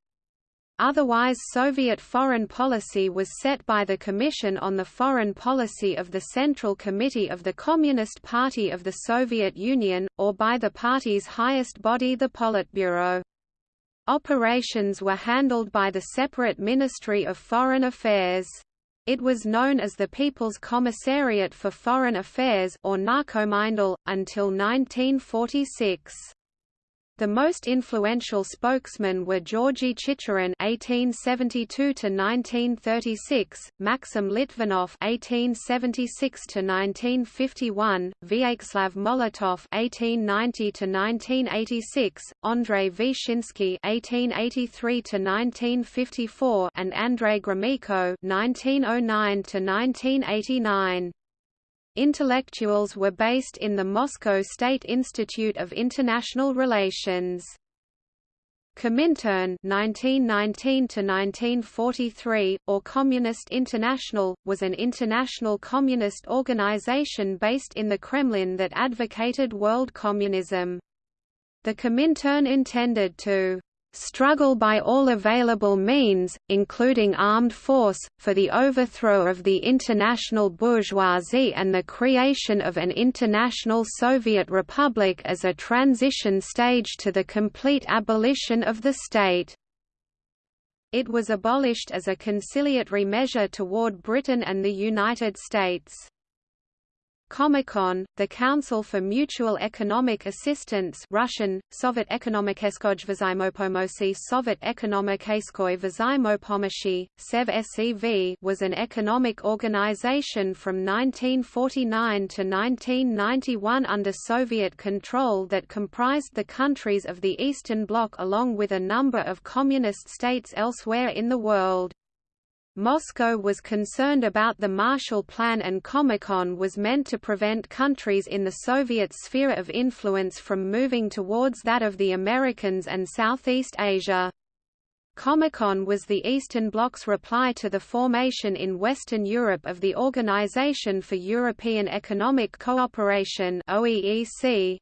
Otherwise Soviet foreign policy was set by the Commission on the Foreign Policy of the Central Committee of the Communist Party of the Soviet Union, or by the party's highest body the Politburo. Operations were handled by the separate Ministry of Foreign Affairs. It was known as the People's Commissariat for Foreign Affairs or until 1946. The most influential spokesmen were Georgy Chicherin (1872–1936), Maxim Litvinov (1876–1951), Vyacheslav Molotov (1890–1986), Andrei Vyshinsky (1883–1954), and Andrei Gromyko (1909–1989). Intellectuals were based in the Moscow State Institute of International Relations. Comintern (1919–1943) or Communist International was an international communist organization based in the Kremlin that advocated world communism. The Comintern intended to struggle by all available means, including armed force, for the overthrow of the international bourgeoisie and the creation of an international Soviet republic as a transition stage to the complete abolition of the state. It was abolished as a conciliatory measure toward Britain and the United States. Comecon, the Council for Mutual Economic Assistance Russian, Sovet Ekonomikeskoj Vzaimopomosi Sovet Ekonomikeskoi Vzaimopomoshi, SEV SEV was an economic organization from 1949 to 1991 under Soviet control that comprised the countries of the Eastern Bloc along with a number of communist states elsewhere in the world. Moscow was concerned about the Marshall Plan and Comecon was meant to prevent countries in the Soviet sphere of influence from moving towards that of the Americans and Southeast Asia. Comecon was the Eastern Bloc's reply to the formation in Western Europe of the Organization for European Economic Cooperation OEEC,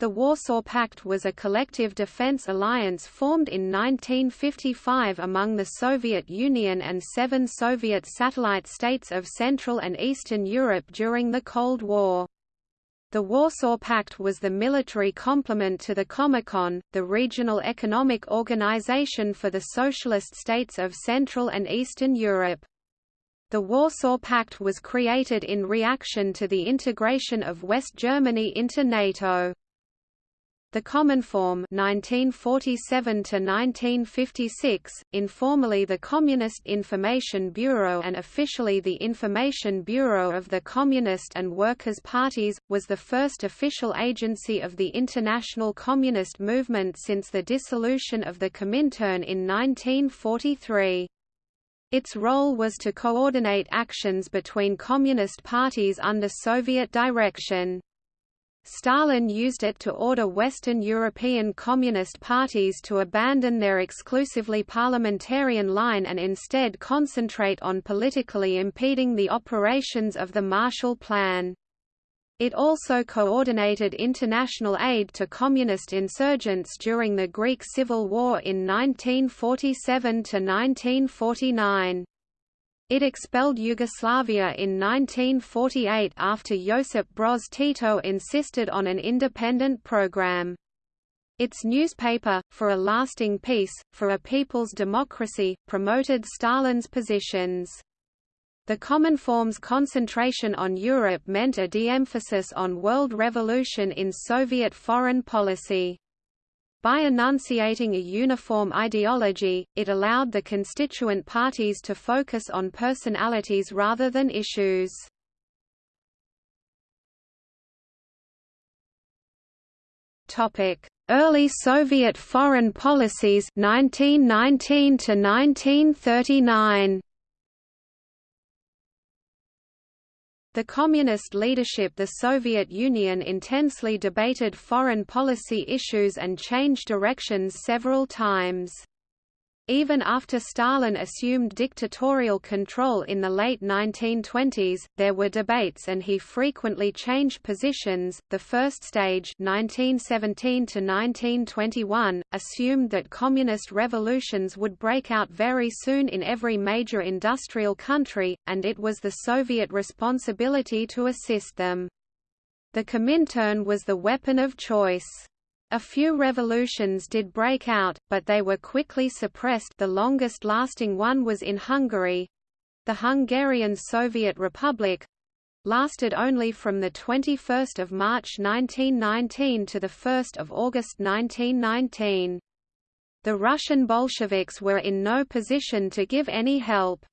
the Warsaw Pact was a collective defense alliance formed in 1955 among the Soviet Union and seven Soviet satellite states of Central and Eastern Europe during the Cold War. The Warsaw Pact was the military complement to the Comecon, the regional economic organization for the socialist states of Central and Eastern Europe. The Warsaw Pact was created in reaction to the integration of West Germany into NATO. The Cominform 1947 to 1956, informally the Communist Information Bureau and officially the Information Bureau of the Communist and Workers' Parties, was the first official agency of the international communist movement since the dissolution of the Comintern in 1943. Its role was to coordinate actions between communist parties under Soviet direction. Stalin used it to order Western European Communist parties to abandon their exclusively parliamentarian line and instead concentrate on politically impeding the operations of the Marshall Plan. It also coordinated international aid to communist insurgents during the Greek Civil War in 1947–1949. It expelled Yugoslavia in 1948 after Josip Broz Tito insisted on an independent program. Its newspaper, For a Lasting Peace, For a People's Democracy, promoted Stalin's positions. The Common Cominform's concentration on Europe meant a de-emphasis on world revolution in Soviet foreign policy. By enunciating a uniform ideology, it allowed the constituent parties to focus on personalities rather than issues. Early Soviet foreign policies 1919 to 1939 The Communist leadership the Soviet Union intensely debated foreign policy issues and changed directions several times. Even after Stalin assumed dictatorial control in the late 1920s, there were debates and he frequently changed positions. The first stage, 1917 to 1921, assumed that communist revolutions would break out very soon in every major industrial country, and it was the Soviet responsibility to assist them. The Comintern was the weapon of choice. A few revolutions did break out, but they were quickly suppressed the longest-lasting one was in Hungary—the Hungarian Soviet Republic, lasted only from the 21 March 1919 to the 1 August 1919. The Russian Bolsheviks were in no position to give any help.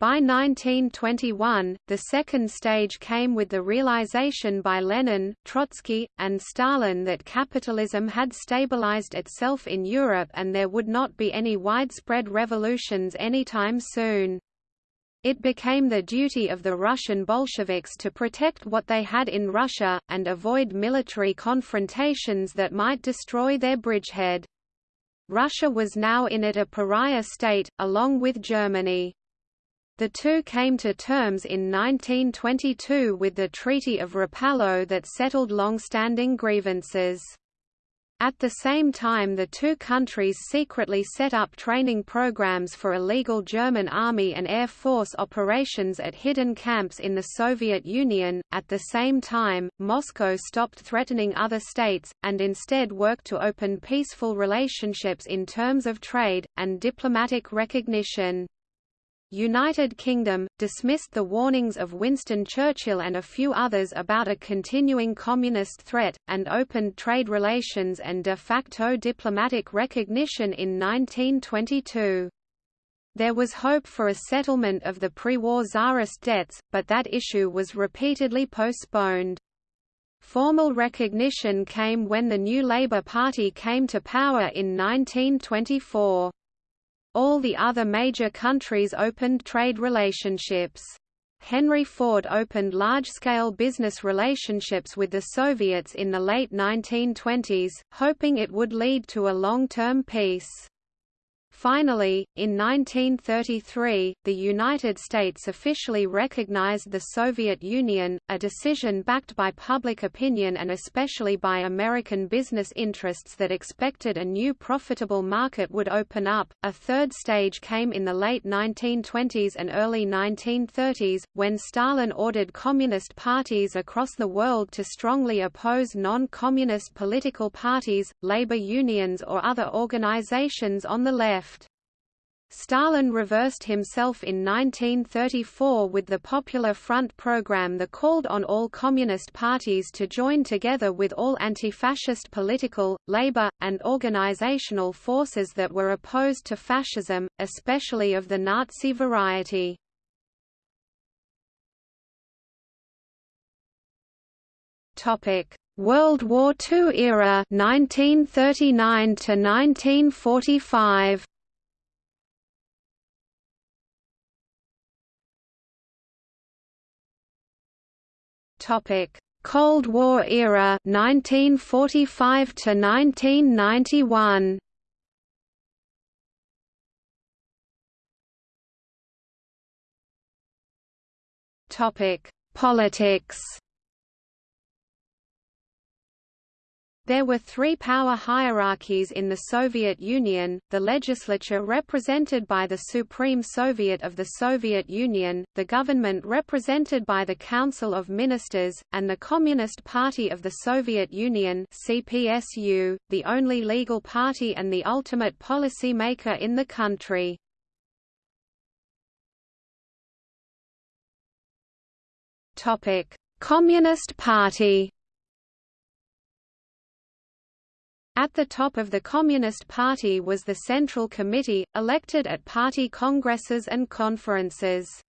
By 1921, the second stage came with the realization by Lenin, Trotsky, and Stalin that capitalism had stabilized itself in Europe and there would not be any widespread revolutions anytime soon. It became the duty of the Russian Bolsheviks to protect what they had in Russia, and avoid military confrontations that might destroy their bridgehead. Russia was now in it a pariah state, along with Germany. The two came to terms in 1922 with the Treaty of Rapallo that settled long-standing grievances. At the same time the two countries secretly set up training programs for illegal German Army and Air Force operations at hidden camps in the Soviet Union. At the same time, Moscow stopped threatening other states, and instead worked to open peaceful relationships in terms of trade, and diplomatic recognition. United Kingdom, dismissed the warnings of Winston Churchill and a few others about a continuing communist threat, and opened trade relations and de facto diplomatic recognition in 1922. There was hope for a settlement of the pre-war Tsarist debts, but that issue was repeatedly postponed. Formal recognition came when the new Labour Party came to power in 1924. All the other major countries opened trade relationships. Henry Ford opened large-scale business relationships with the Soviets in the late 1920s, hoping it would lead to a long-term peace. Finally, in 1933, the United States officially recognized the Soviet Union, a decision backed by public opinion and especially by American business interests that expected a new profitable market would open up. A third stage came in the late 1920s and early 1930s, when Stalin ordered communist parties across the world to strongly oppose non-communist political parties, labor unions or other organizations on the left. Stalin reversed himself in 1934 with the Popular Front program that called on all communist parties to join together with all anti-fascist political, labor, and organizational forces that were opposed to fascism, especially of the Nazi variety. World War II era 1939 to 1945 Topic: Cold War era 1945 to 1991. Topic: Politics. There were three power hierarchies in the Soviet Union, the legislature represented by the Supreme Soviet of the Soviet Union, the government represented by the Council of Ministers, and the Communist Party of the Soviet Union CPSU, the only legal party and the ultimate policymaker in the country. Communist Party At the top of the Communist Party was the Central Committee, elected at party congresses and conferences.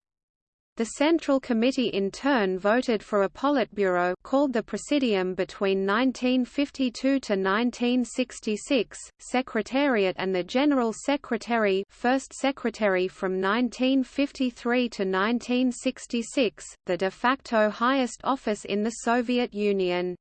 The Central Committee in turn voted for a Politburo called the Presidium between 1952 to 1966, Secretariat and the General Secretary First Secretary from 1953 to 1966, the de facto highest office in the Soviet Union.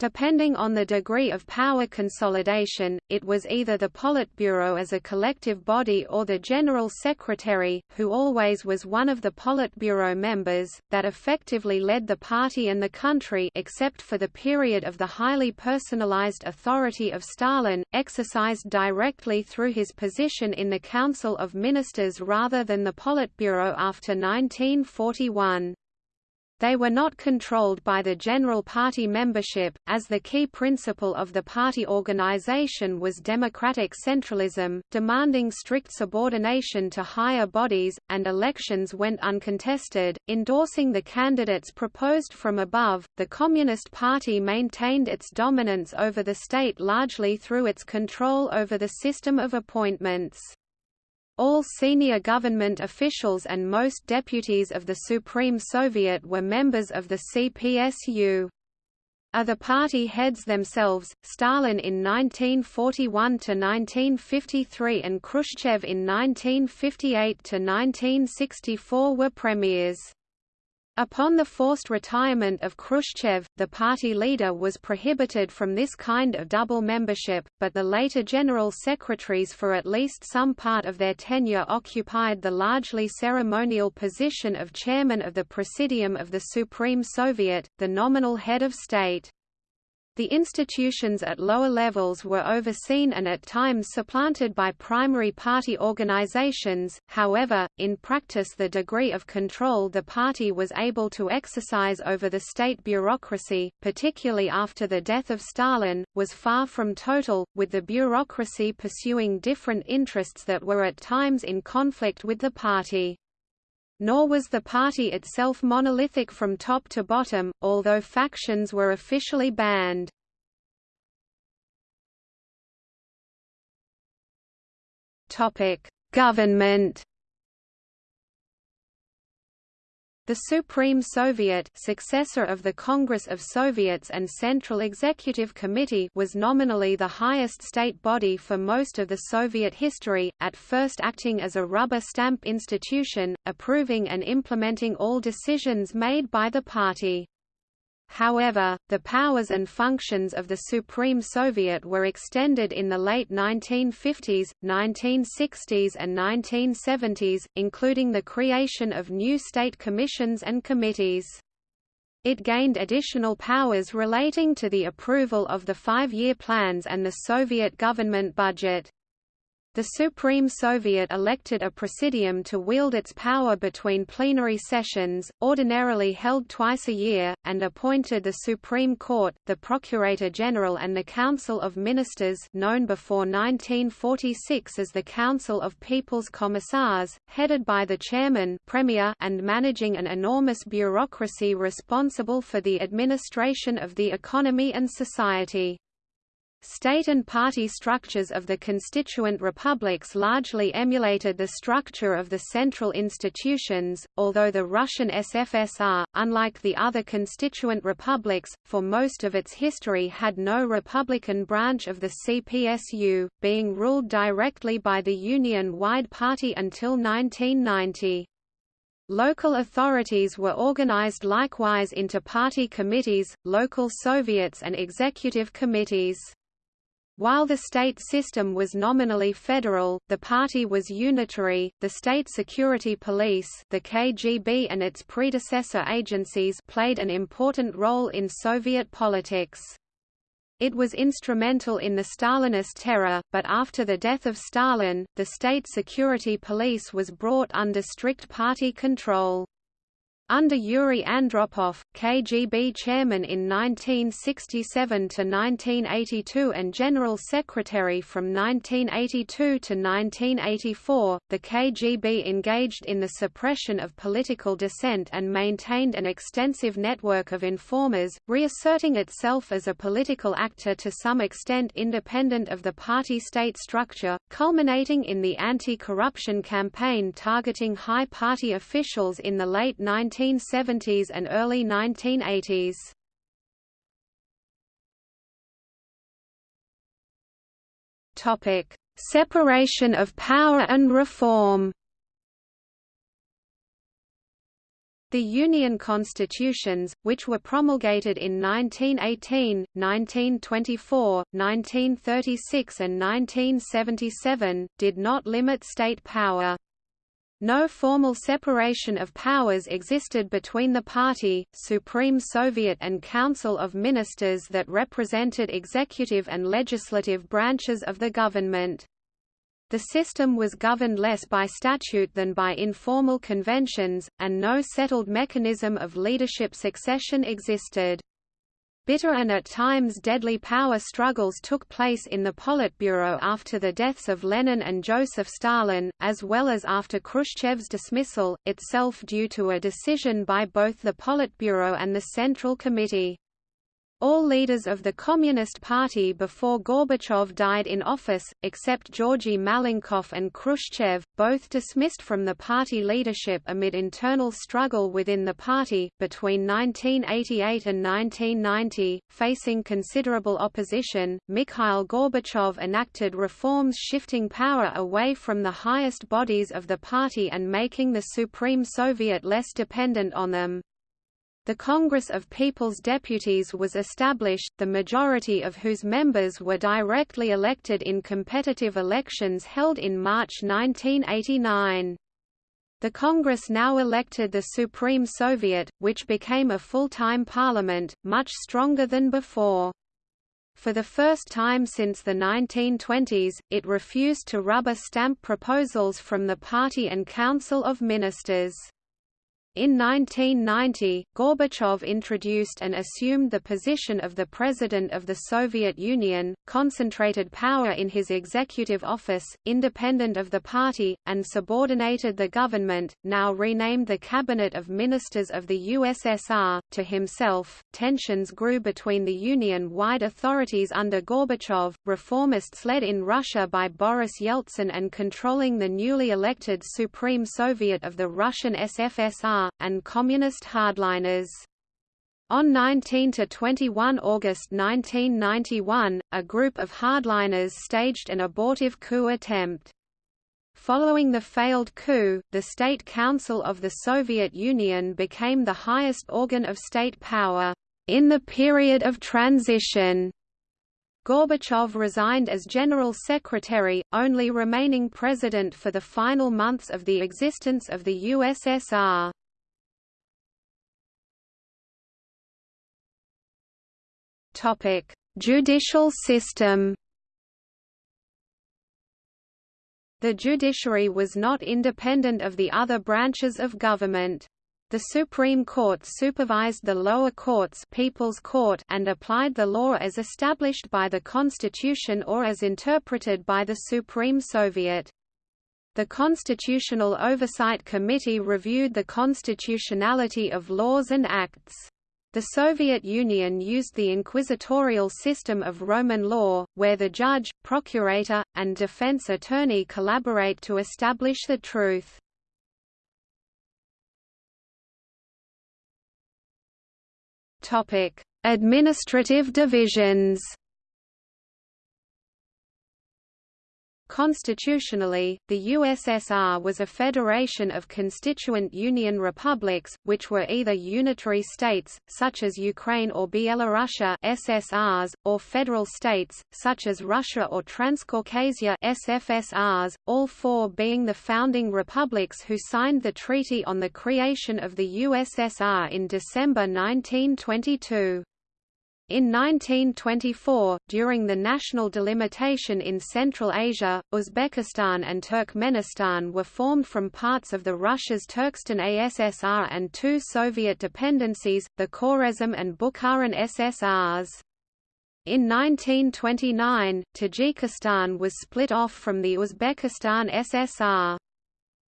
Depending on the degree of power consolidation, it was either the Politburo as a collective body or the General Secretary, who always was one of the Politburo members, that effectively led the party and the country except for the period of the highly personalized authority of Stalin, exercised directly through his position in the Council of Ministers rather than the Politburo after 1941. They were not controlled by the general party membership, as the key principle of the party organization was democratic centralism, demanding strict subordination to higher bodies, and elections went uncontested, endorsing the candidates proposed from above. The Communist Party maintained its dominance over the state largely through its control over the system of appointments. All senior government officials and most deputies of the Supreme Soviet were members of the CPSU. Other party heads themselves, Stalin in 1941–1953 and Khrushchev in 1958–1964 were premiers. Upon the forced retirement of Khrushchev, the party leader was prohibited from this kind of double membership, but the later general secretaries for at least some part of their tenure occupied the largely ceremonial position of chairman of the Presidium of the Supreme Soviet, the nominal head of state. The institutions at lower levels were overseen and at times supplanted by primary party organizations, however, in practice the degree of control the party was able to exercise over the state bureaucracy, particularly after the death of Stalin, was far from total, with the bureaucracy pursuing different interests that were at times in conflict with the party. Nor was the party itself monolithic from top to bottom, although factions were officially banned. Government The Supreme Soviet successor of the Congress of Soviets and Central Executive Committee was nominally the highest state body for most of the Soviet history, at first acting as a rubber stamp institution, approving and implementing all decisions made by the party. However, the powers and functions of the Supreme Soviet were extended in the late 1950s, 1960s and 1970s, including the creation of new state commissions and committees. It gained additional powers relating to the approval of the five-year plans and the Soviet government budget. The Supreme Soviet elected a presidium to wield its power between plenary sessions, ordinarily held twice a year, and appointed the Supreme Court, the Procurator General and the Council of Ministers known before 1946 as the Council of People's Commissars, headed by the chairman premier and managing an enormous bureaucracy responsible for the administration of the economy and society. State and party structures of the constituent republics largely emulated the structure of the central institutions, although the Russian SFSR, unlike the other constituent republics, for most of its history had no republican branch of the CPSU, being ruled directly by the Union-wide party until 1990. Local authorities were organized likewise into party committees, local soviets and executive committees. While the state system was nominally federal, the party was unitary. The state security police, the KGB and its predecessor agencies played an important role in Soviet politics. It was instrumental in the Stalinist terror, but after the death of Stalin, the state security police was brought under strict party control. Under Yuri Andropov, KGB chairman in 1967 to 1982 and general secretary from 1982 to 1984, the KGB engaged in the suppression of political dissent and maintained an extensive network of informers, reasserting itself as a political actor to some extent independent of the party-state structure, culminating in the anti-corruption campaign targeting high party officials in the late 19 1970s and early 1980s. Topic: Separation of power and reform. The Union constitutions, which were promulgated in 1918, 1924, 1936 and 1977, did not limit state power. No formal separation of powers existed between the party, Supreme Soviet and Council of Ministers that represented executive and legislative branches of the government. The system was governed less by statute than by informal conventions, and no settled mechanism of leadership succession existed. Bitter and at times deadly power struggles took place in the Politburo after the deaths of Lenin and Joseph Stalin, as well as after Khrushchev's dismissal, itself due to a decision by both the Politburo and the Central Committee. All leaders of the Communist Party before Gorbachev died in office, except Georgy Malenkov and Khrushchev, both dismissed from the party leadership amid internal struggle within the party. Between 1988 and 1990, facing considerable opposition, Mikhail Gorbachev enacted reforms shifting power away from the highest bodies of the party and making the Supreme Soviet less dependent on them. The Congress of People's Deputies was established, the majority of whose members were directly elected in competitive elections held in March 1989. The Congress now elected the Supreme Soviet, which became a full-time parliament, much stronger than before. For the first time since the 1920s, it refused to rubber stamp proposals from the Party and Council of Ministers. In 1990, Gorbachev introduced and assumed the position of the President of the Soviet Union, concentrated power in his executive office, independent of the party, and subordinated the government, now renamed the Cabinet of Ministers of the USSR, to himself. Tensions grew between the Union-wide authorities under Gorbachev, reformists led in Russia by Boris Yeltsin and controlling the newly elected Supreme Soviet of the Russian SFSR and communist hardliners. On 19–21 August 1991, a group of hardliners staged an abortive coup attempt. Following the failed coup, the State Council of the Soviet Union became the highest organ of state power, in the period of transition. Gorbachev resigned as General Secretary, only remaining President for the final months of the existence of the USSR. Topic: Judicial system. The judiciary was not independent of the other branches of government. The Supreme Court supervised the lower courts People's Court and applied the law as established by the Constitution or as interpreted by the Supreme Soviet. The Constitutional Oversight Committee reviewed the constitutionality of laws and acts. The Soviet Union used the inquisitorial system of Roman law, where the judge, procurator, and defense attorney collaborate to establish the truth. Administrative divisions Constitutionally, the USSR was a federation of constituent union republics, which were either unitary states, such as Ukraine or Byelorussia SSRs, or federal states, such as Russia or Transcaucasia SFSRs, all four being the founding republics who signed the Treaty on the Creation of the USSR in December 1922. In 1924, during the national delimitation in Central Asia, Uzbekistan and Turkmenistan were formed from parts of the Russia's Turkestan ASSR and two Soviet dependencies, the Khwarezm and Bukharan SSRs. In 1929, Tajikistan was split off from the Uzbekistan SSR.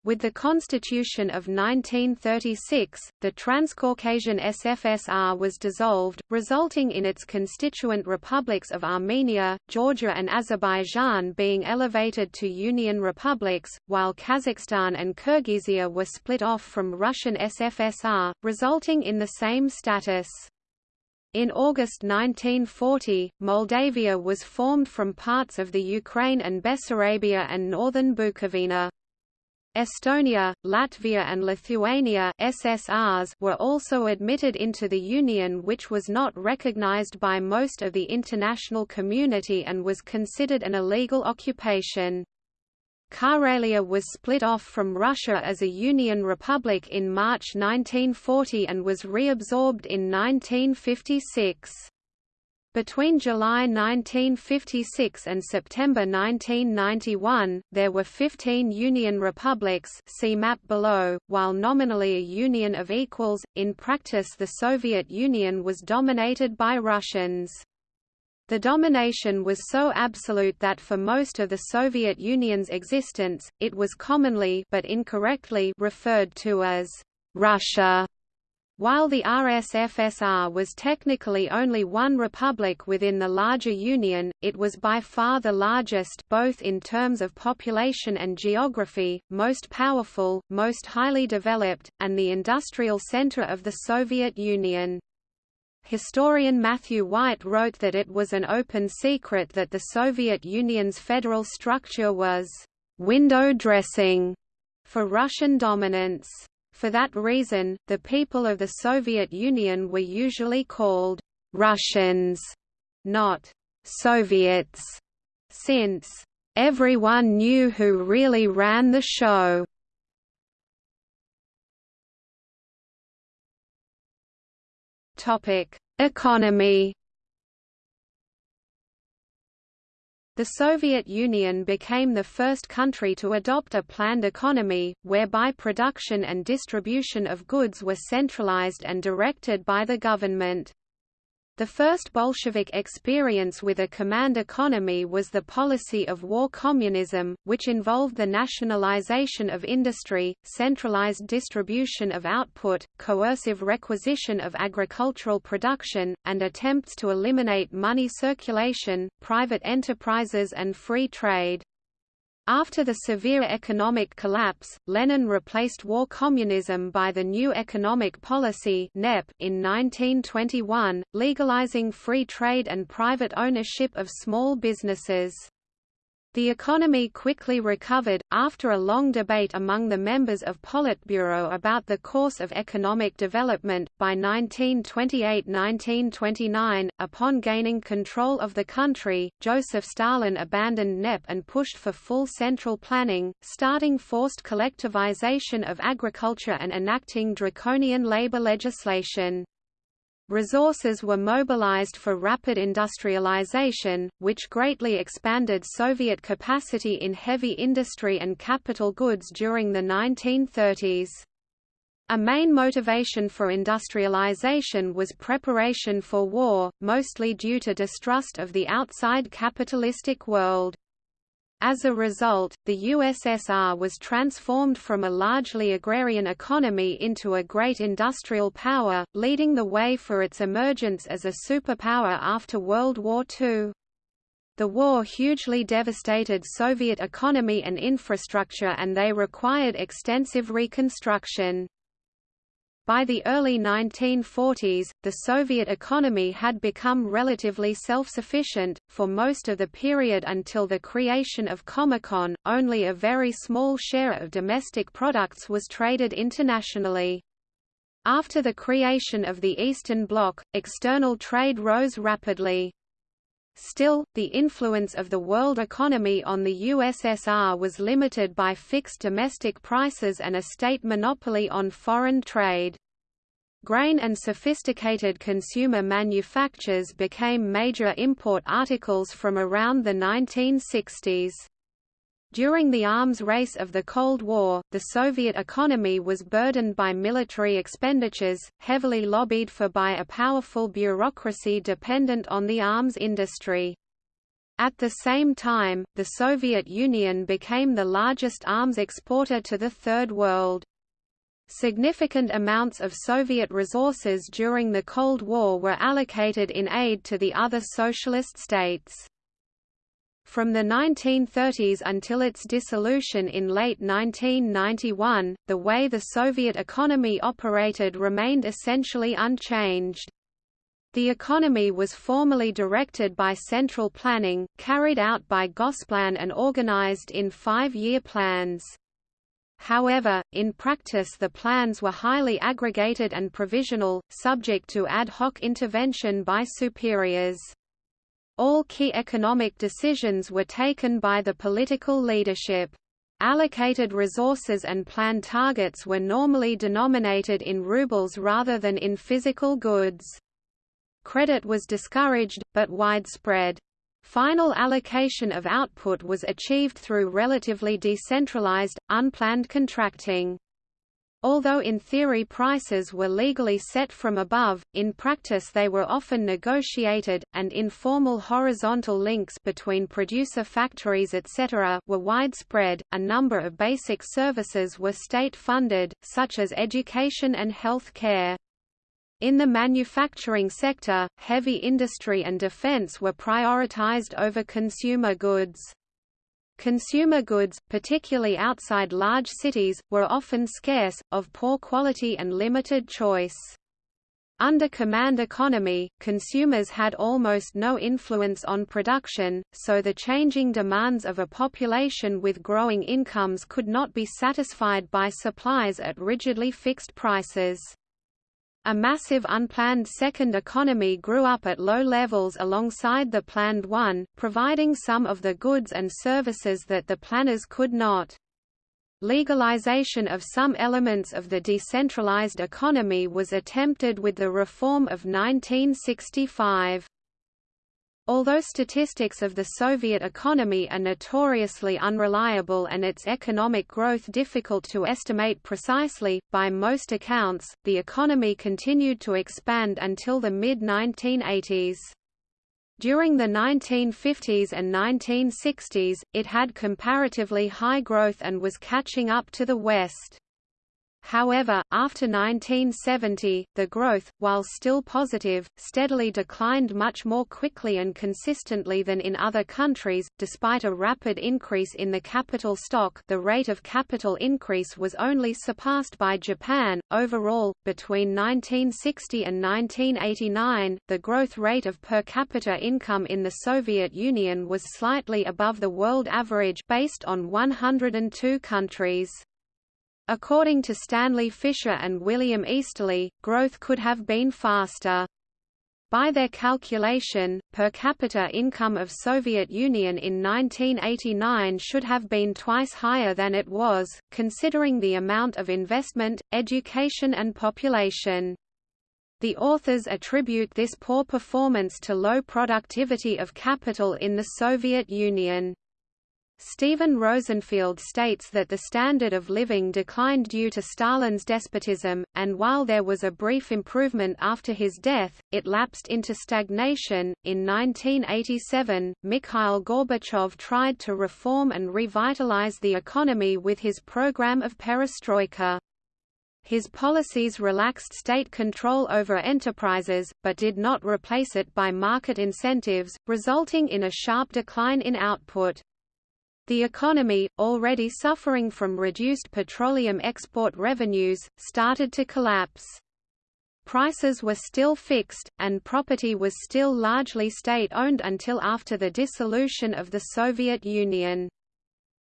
With the Constitution of 1936, the Transcaucasian SFSR was dissolved, resulting in its constituent republics of Armenia, Georgia and Azerbaijan being elevated to Union republics, while Kazakhstan and Kyrgyzia were split off from Russian SFSR, resulting in the same status. In August 1940, Moldavia was formed from parts of the Ukraine and Bessarabia and northern Bukovina. Estonia, Latvia and Lithuania SSRs were also admitted into the Union which was not recognized by most of the international community and was considered an illegal occupation. Karelia was split off from Russia as a Union republic in March 1940 and was reabsorbed in 1956. Between July 1956 and September 1991, there were 15 Union republics see map below, while nominally a union of equals, in practice the Soviet Union was dominated by Russians. The domination was so absolute that for most of the Soviet Union's existence, it was commonly but incorrectly referred to as Russia. While the RSFSR was technically only one republic within the larger Union, it was by far the largest both in terms of population and geography, most powerful, most highly developed, and the industrial center of the Soviet Union. Historian Matthew White wrote that it was an open secret that the Soviet Union's federal structure was window dressing for Russian dominance. For that reason, the people of the Soviet Union were usually called Russians, not Soviets, since everyone knew who really ran the show. Topic: Economy The Soviet Union became the first country to adopt a planned economy, whereby production and distribution of goods were centralized and directed by the government. The first Bolshevik experience with a command economy was the policy of war communism, which involved the nationalization of industry, centralized distribution of output, coercive requisition of agricultural production, and attempts to eliminate money circulation, private enterprises and free trade. After the severe economic collapse, Lenin replaced war communism by the new economic policy (NEP) in 1921, legalizing free trade and private ownership of small businesses. The economy quickly recovered, after a long debate among the members of Politburo about the course of economic development. By 1928 1929, upon gaining control of the country, Joseph Stalin abandoned NEP and pushed for full central planning, starting forced collectivization of agriculture and enacting draconian labor legislation. Resources were mobilized for rapid industrialization, which greatly expanded Soviet capacity in heavy industry and capital goods during the 1930s. A main motivation for industrialization was preparation for war, mostly due to distrust of the outside capitalistic world. As a result, the USSR was transformed from a largely agrarian economy into a great industrial power, leading the way for its emergence as a superpower after World War II. The war hugely devastated Soviet economy and infrastructure and they required extensive reconstruction. By the early 1940s, the Soviet economy had become relatively self-sufficient. For most of the period until the creation of Comecon, only a very small share of domestic products was traded internationally. After the creation of the Eastern Bloc, external trade rose rapidly. Still, the influence of the world economy on the USSR was limited by fixed domestic prices and a state monopoly on foreign trade. Grain and sophisticated consumer manufactures became major import articles from around the 1960s. During the arms race of the Cold War, the Soviet economy was burdened by military expenditures, heavily lobbied for by a powerful bureaucracy dependent on the arms industry. At the same time, the Soviet Union became the largest arms exporter to the Third World. Significant amounts of Soviet resources during the Cold War were allocated in aid to the other socialist states. From the 1930s until its dissolution in late 1991, the way the Soviet economy operated remained essentially unchanged. The economy was formally directed by central planning, carried out by Gosplan and organized in five-year plans. However, in practice the plans were highly aggregated and provisional, subject to ad hoc intervention by superiors. All key economic decisions were taken by the political leadership. Allocated resources and planned targets were normally denominated in rubles rather than in physical goods. Credit was discouraged, but widespread. Final allocation of output was achieved through relatively decentralized, unplanned contracting. Although in theory prices were legally set from above, in practice they were often negotiated, and informal horizontal links between producer factories etc. were widespread. A number of basic services were state funded, such as education and health care. In the manufacturing sector, heavy industry and defense were prioritized over consumer goods. Consumer goods, particularly outside large cities, were often scarce, of poor quality and limited choice. Under command economy, consumers had almost no influence on production, so the changing demands of a population with growing incomes could not be satisfied by supplies at rigidly fixed prices. A massive unplanned second economy grew up at low levels alongside the planned one, providing some of the goods and services that the planners could not. Legalization of some elements of the decentralized economy was attempted with the reform of 1965. Although statistics of the Soviet economy are notoriously unreliable and its economic growth difficult to estimate precisely, by most accounts, the economy continued to expand until the mid-1980s. During the 1950s and 1960s, it had comparatively high growth and was catching up to the West. However, after 1970, the growth, while still positive, steadily declined much more quickly and consistently than in other countries. Despite a rapid increase in the capital stock, the rate of capital increase was only surpassed by Japan. Overall, between 1960 and 1989, the growth rate of per capita income in the Soviet Union was slightly above the world average based on 102 countries. According to Stanley Fischer and William Easterly, growth could have been faster. By their calculation, per capita income of Soviet Union in 1989 should have been twice higher than it was, considering the amount of investment, education and population. The authors attribute this poor performance to low productivity of capital in the Soviet Union. Steven Rosefielde states that the standard of living declined due to Stalin's despotism, and while there was a brief improvement after his death, it lapsed into stagnation. In 1987, Mikhail Gorbachev tried to reform and revitalize the economy with his program of perestroika. His policies relaxed state control over enterprises, but did not replace it by market incentives, resulting in a sharp decline in output. The economy, already suffering from reduced petroleum export revenues, started to collapse. Prices were still fixed, and property was still largely state-owned until after the dissolution of the Soviet Union.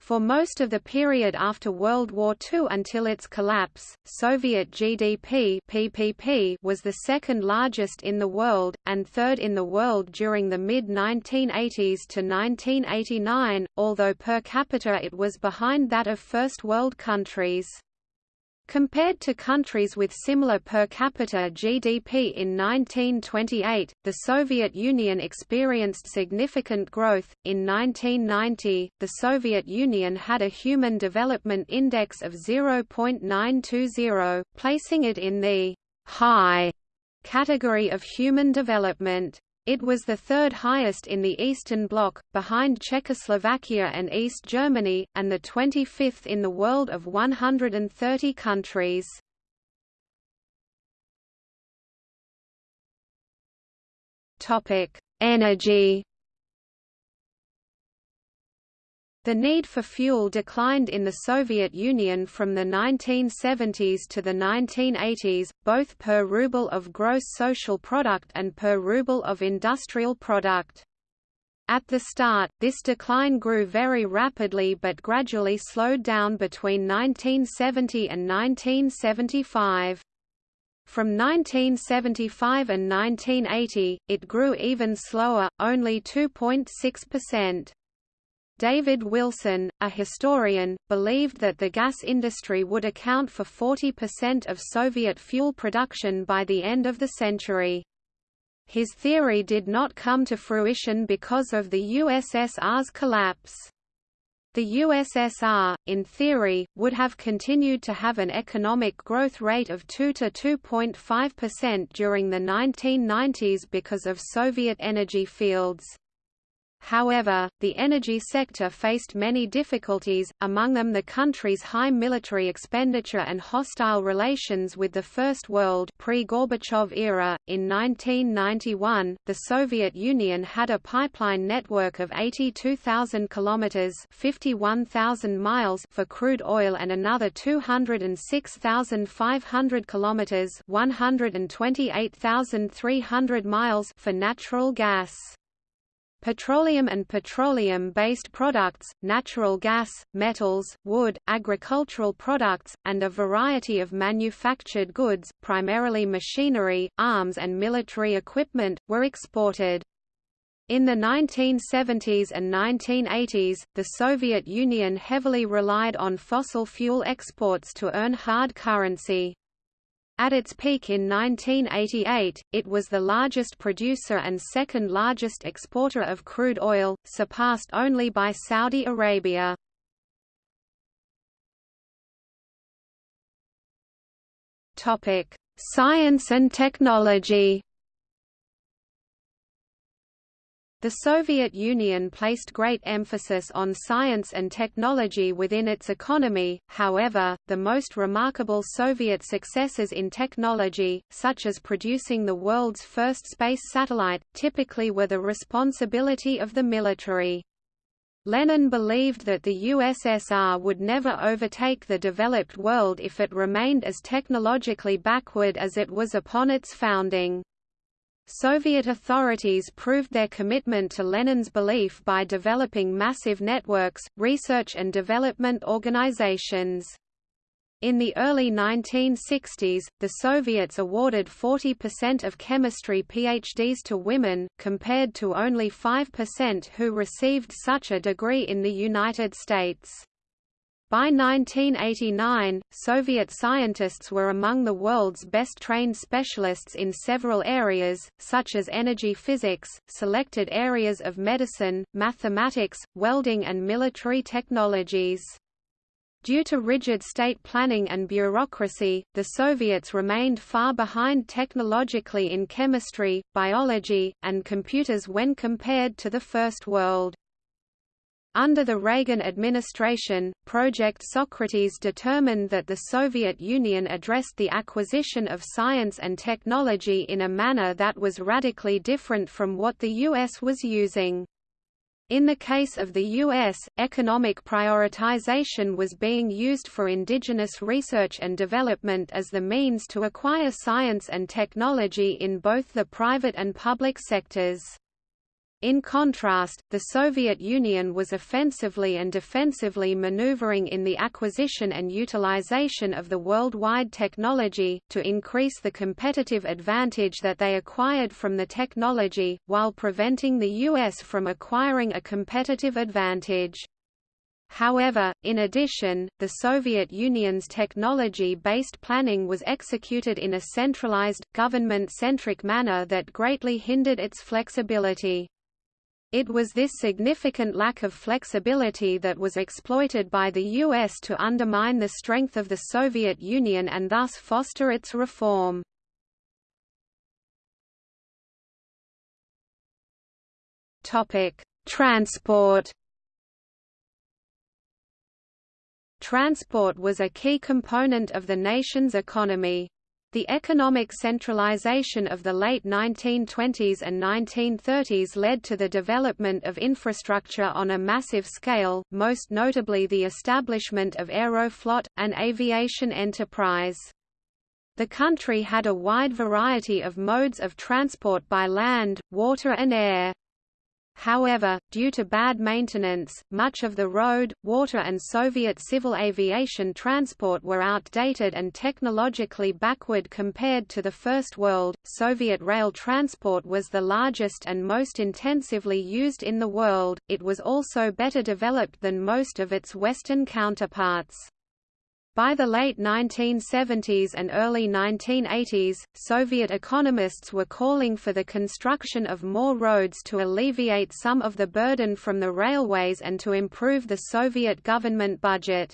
For most of the period after World War II until its collapse, Soviet GDP PPP was the second largest in the world, and third in the world during the mid-1980s to 1989, although per capita it was behind that of First World countries. Compared to countries with similar per capita GDP in 1928, the Soviet Union experienced significant growth. In 1990, the Soviet Union had a Human Development Index of 0.920, placing it in the high category of human development. It was the third highest in the Eastern Bloc, behind Czechoslovakia and East Germany, and the 25th in the world of 130 countries. Energy The need for fuel declined in the Soviet Union from the 1970s to the 1980s, both per ruble of gross social product and per ruble of industrial product. At the start, this decline grew very rapidly but gradually slowed down between 1970 and 1975. From 1975 and 1980, it grew even slower, only 2.6%. David Wilson, a historian, believed that the gas industry would account for 40% of Soviet fuel production by the end of the century. His theory did not come to fruition because of the USSR's collapse. The USSR, in theory, would have continued to have an economic growth rate of 2 to 2.5% during the 1990s because of Soviet energy fields. However, the energy sector faced many difficulties, among them the country's high military expenditure and hostile relations with the First World pre-Gorbachev era. In 1991, the Soviet Union had a pipeline network of 82,000 kilometers (51,000 miles) for crude oil and another 206,500 kilometers (128,300 miles) for natural gas. Petroleum and petroleum-based products, natural gas, metals, wood, agricultural products, and a variety of manufactured goods, primarily machinery, arms and military equipment, were exported. In the 1970s and 1980s, the Soviet Union heavily relied on fossil fuel exports to earn hard currency. At its peak in 1988, it was the largest producer and second largest exporter of crude oil, surpassed only by Saudi Arabia. Science and technology The Soviet Union placed great emphasis on science and technology within its economy, however, the most remarkable Soviet successes in technology, such as producing the world's first space satellite, typically were the responsibility of the military. Lenin believed that the USSR would never overtake the developed world if it remained as technologically backward as it was upon its founding. Soviet authorities proved their commitment to Lenin's belief by developing massive networks, research and development organizations. In the early 1960s, the Soviets awarded 40% of chemistry PhDs to women, compared to only 5% who received such a degree in the United States. By 1989, Soviet scientists were among the world's best-trained specialists in several areas, such as energy physics, selected areas of medicine, mathematics, welding and military technologies. Due to rigid state planning and bureaucracy, the Soviets remained far behind technologically in chemistry, biology, and computers when compared to the First World. Under the Reagan administration, Project Socrates determined that the Soviet Union addressed the acquisition of science and technology in a manner that was radically different from what the U.S. was using. In the case of the U.S., economic prioritization was being used for indigenous research and development as the means to acquire science and technology in both the private and public sectors. In contrast, the Soviet Union was offensively and defensively maneuvering in the acquisition and utilization of the worldwide technology, to increase the competitive advantage that they acquired from the technology, while preventing the U.S. from acquiring a competitive advantage. However, in addition, the Soviet Union's technology-based planning was executed in a centralized, government-centric manner that greatly hindered its flexibility. It was this significant lack of flexibility that was exploited by the U.S. to undermine the strength of the Soviet Union and thus foster its reform. Transport Transport was a key component of the nation's economy. The economic centralization of the late 1920s and 1930s led to the development of infrastructure on a massive scale, most notably the establishment of Aeroflot, an aviation enterprise. The country had a wide variety of modes of transport by land, water and air. However, due to bad maintenance, much of the road, water and Soviet civil aviation transport were outdated and technologically backward compared to the First World. Soviet rail transport was the largest and most intensively used in the world, it was also better developed than most of its Western counterparts. By the late 1970s and early 1980s, Soviet economists were calling for the construction of more roads to alleviate some of the burden from the railways and to improve the Soviet government budget.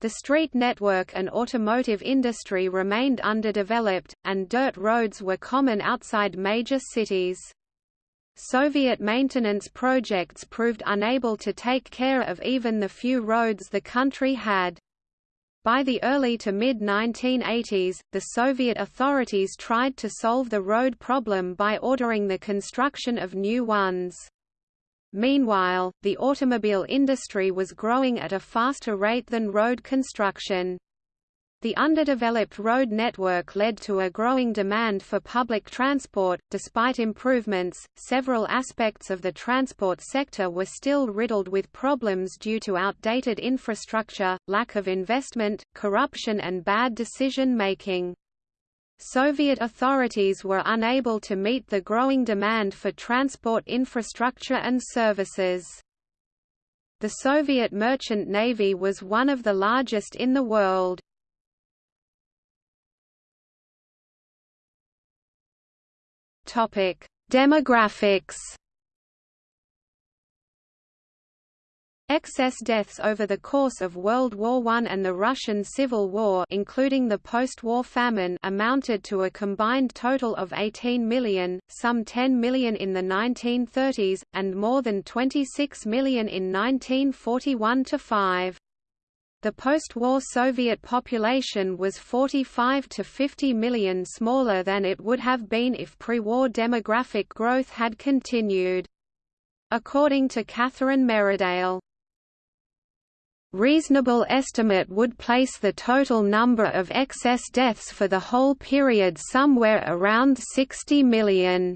The street network and automotive industry remained underdeveloped, and dirt roads were common outside major cities. Soviet maintenance projects proved unable to take care of even the few roads the country had. By the early to mid-1980s, the Soviet authorities tried to solve the road problem by ordering the construction of new ones. Meanwhile, the automobile industry was growing at a faster rate than road construction. The underdeveloped road network led to a growing demand for public transport. Despite improvements, several aspects of the transport sector were still riddled with problems due to outdated infrastructure, lack of investment, corruption, and bad decision making. Soviet authorities were unable to meet the growing demand for transport infrastructure and services. The Soviet merchant navy was one of the largest in the world. Topic: Demographics. Excess deaths over the course of World War I and the Russian Civil War including the post-war famine amounted to a combined total of 18 million, some 10 million in the 1930s, and more than 26 million in 1941–5. The post-war Soviet population was 45 to 50 million smaller than it would have been if pre-war demographic growth had continued. According to Catherine Merridale, reasonable estimate would place the total number of excess deaths for the whole period somewhere around 60 million.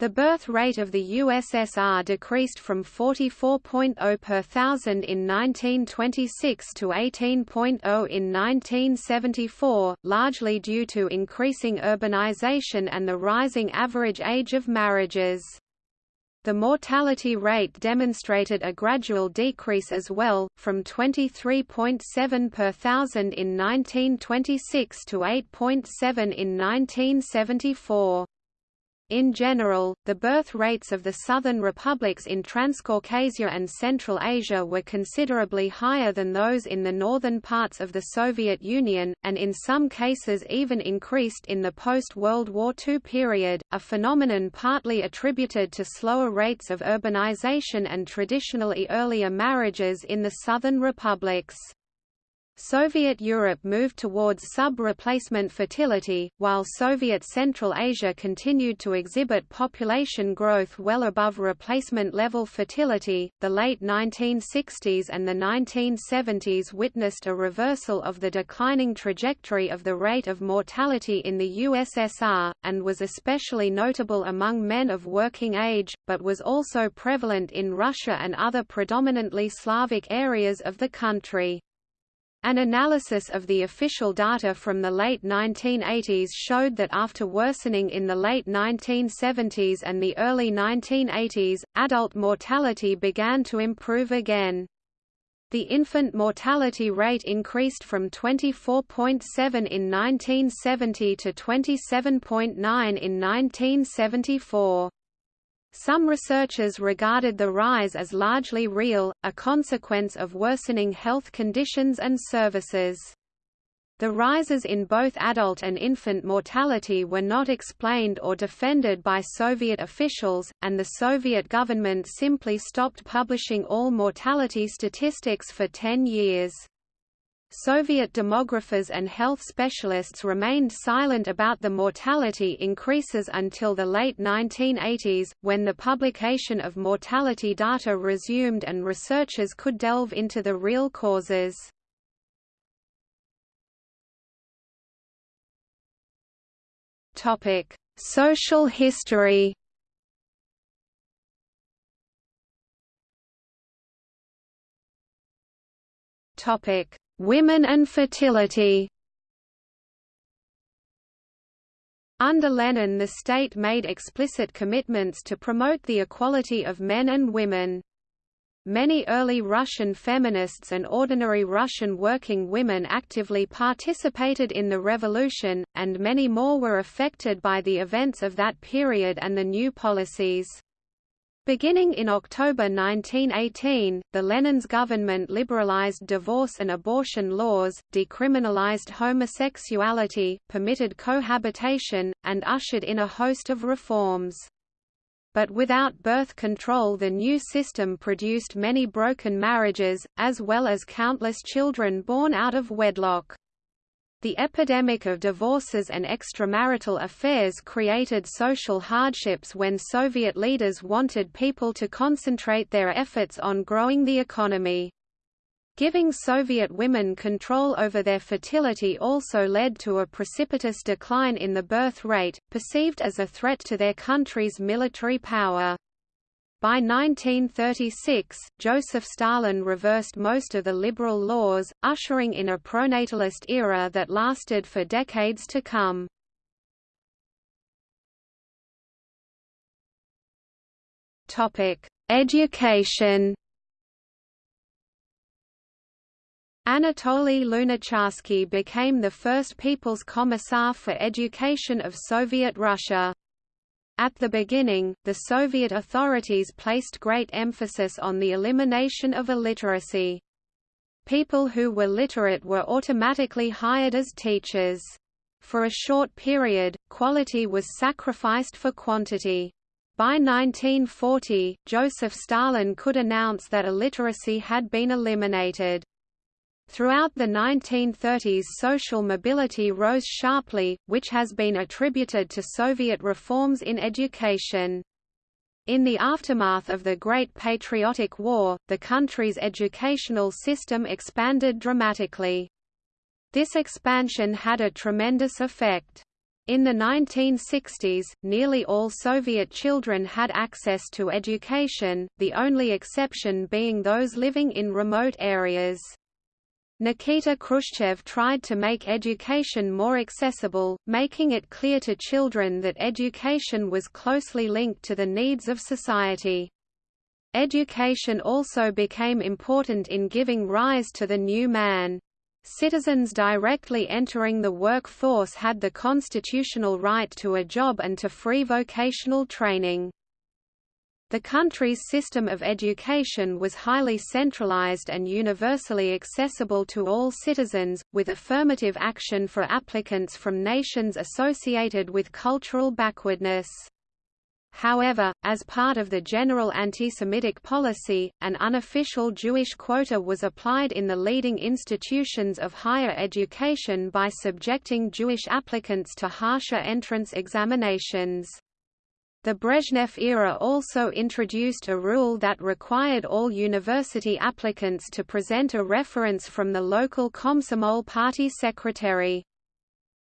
The birth rate of the USSR decreased from 44.0 per thousand in 1926 to 18.0 in 1974, largely due to increasing urbanization and the rising average age of marriages. The mortality rate demonstrated a gradual decrease as well, from 23.7 per thousand in 1926 to 8.7 in 1974. In general, the birth rates of the southern republics in Transcaucasia and Central Asia were considerably higher than those in the northern parts of the Soviet Union, and in some cases even increased in the post-World War II period, a phenomenon partly attributed to slower rates of urbanization and traditionally earlier marriages in the southern republics. Soviet Europe moved towards sub-replacement fertility, while Soviet Central Asia continued to exhibit population growth well above replacement-level fertility. The late 1960s and the 1970s witnessed a reversal of the declining trajectory of the rate of mortality in the USSR, and was especially notable among men of working age, but was also prevalent in Russia and other predominantly Slavic areas of the country. An analysis of the official data from the late 1980s showed that after worsening in the late 1970s and the early 1980s, adult mortality began to improve again. The infant mortality rate increased from 24.7 in 1970 to 27.9 in 1974. Some researchers regarded the rise as largely real, a consequence of worsening health conditions and services. The rises in both adult and infant mortality were not explained or defended by Soviet officials, and the Soviet government simply stopped publishing all mortality statistics for ten years. Soviet demographers and health specialists remained silent about the mortality increases until the late 1980s, when the publication of mortality data resumed and researchers could delve into the real causes. Social history Topic: Women and fertility Under Lenin the state made explicit commitments to promote the equality of men and women. Many early Russian feminists and ordinary Russian working women actively participated in the revolution, and many more were affected by the events of that period and the new policies. Beginning in October 1918, the Lenin's government liberalized divorce and abortion laws, decriminalized homosexuality, permitted cohabitation, and ushered in a host of reforms. But without birth control the new system produced many broken marriages, as well as countless children born out of wedlock. The epidemic of divorces and extramarital affairs created social hardships when Soviet leaders wanted people to concentrate their efforts on growing the economy. Giving Soviet women control over their fertility also led to a precipitous decline in the birth rate, perceived as a threat to their country's military power. By 1936, Joseph Stalin reversed most of the liberal laws, ushering in a pronatalist era that lasted for decades to come. Education Anatoly Lunacharsky became the first People's Commissar for Education of Soviet Russia. At the beginning, the Soviet authorities placed great emphasis on the elimination of illiteracy. People who were literate were automatically hired as teachers. For a short period, quality was sacrificed for quantity. By 1940, Joseph Stalin could announce that illiteracy had been eliminated. Throughout the 1930s social mobility rose sharply, which has been attributed to Soviet reforms in education. In the aftermath of the Great Patriotic War, the country's educational system expanded dramatically. This expansion had a tremendous effect. In the 1960s, nearly all Soviet children had access to education, the only exception being those living in remote areas. Nikita Khrushchev tried to make education more accessible, making it clear to children that education was closely linked to the needs of society. Education also became important in giving rise to the new man. Citizens directly entering the workforce had the constitutional right to a job and to free vocational training. The country's system of education was highly centralized and universally accessible to all citizens, with affirmative action for applicants from nations associated with cultural backwardness. However, as part of the general anti-Semitic policy, an unofficial Jewish quota was applied in the leading institutions of higher education by subjecting Jewish applicants to harsher entrance examinations. The Brezhnev era also introduced a rule that required all university applicants to present a reference from the local Komsomol party secretary.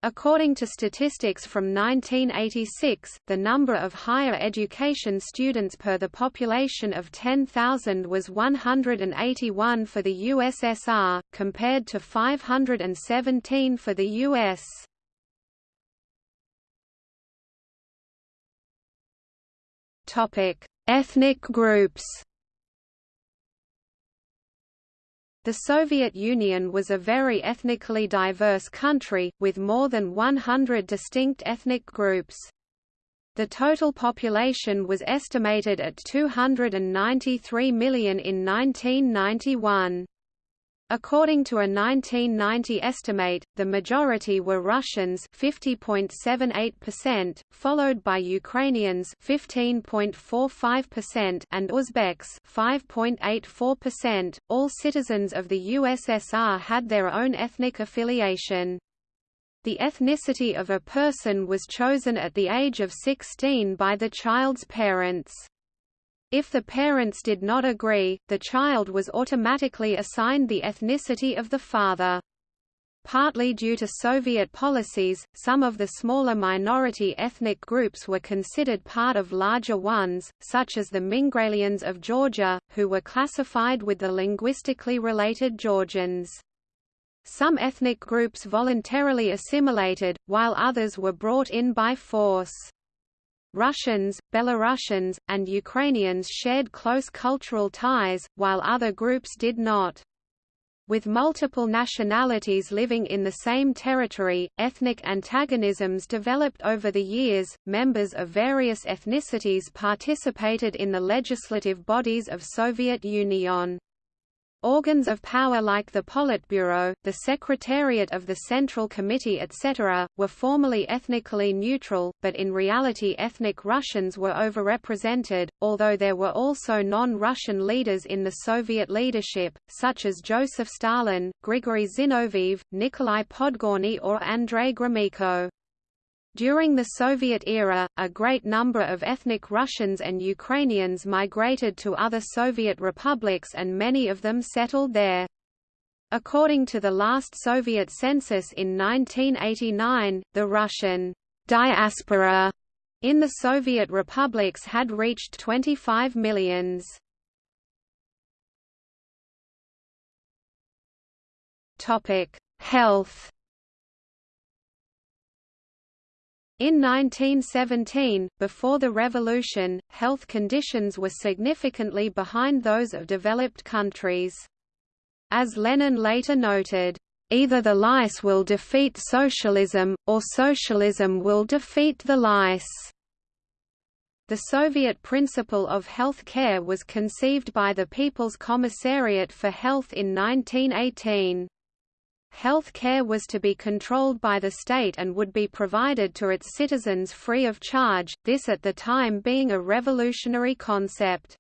According to statistics from 1986, the number of higher education students per the population of 10,000 was 181 for the USSR, compared to 517 for the US. Ethnic groups The Soviet Union was a very ethnically diverse country, with more than 100 distinct ethnic groups. The total population was estimated at 293 million in 1991. According to a 1990 estimate, the majority were Russians 50.78%, followed by Ukrainians 15.45% and Uzbeks 5.84%. All citizens of the USSR had their own ethnic affiliation. The ethnicity of a person was chosen at the age of 16 by the child's parents. If the parents did not agree, the child was automatically assigned the ethnicity of the father. Partly due to Soviet policies, some of the smaller minority ethnic groups were considered part of larger ones, such as the Mingrelians of Georgia, who were classified with the linguistically related Georgians. Some ethnic groups voluntarily assimilated, while others were brought in by force. Russians, Belarusians, and Ukrainians shared close cultural ties, while other groups did not. With multiple nationalities living in the same territory, ethnic antagonisms developed over the years. Members of various ethnicities participated in the legislative bodies of Soviet Union. Organs of power like the Politburo, the Secretariat of the Central Committee etc., were formally ethnically neutral, but in reality ethnic Russians were overrepresented, although there were also non-Russian leaders in the Soviet leadership, such as Joseph Stalin, Grigory Zinoviev, Nikolai Podgorny or Andrei Gromyko. During the Soviet era, a great number of ethnic Russians and Ukrainians migrated to other Soviet republics and many of them settled there. According to the last Soviet census in 1989, the Russian diaspora in the Soviet republics had reached 25 millions. Health In 1917, before the revolution, health conditions were significantly behind those of developed countries. As Lenin later noted, "...either the lice will defeat socialism, or socialism will defeat the lice." The Soviet principle of health care was conceived by the People's Commissariat for Health in 1918. Health care was to be controlled by the state and would be provided to its citizens free of charge, this at the time being a revolutionary concept.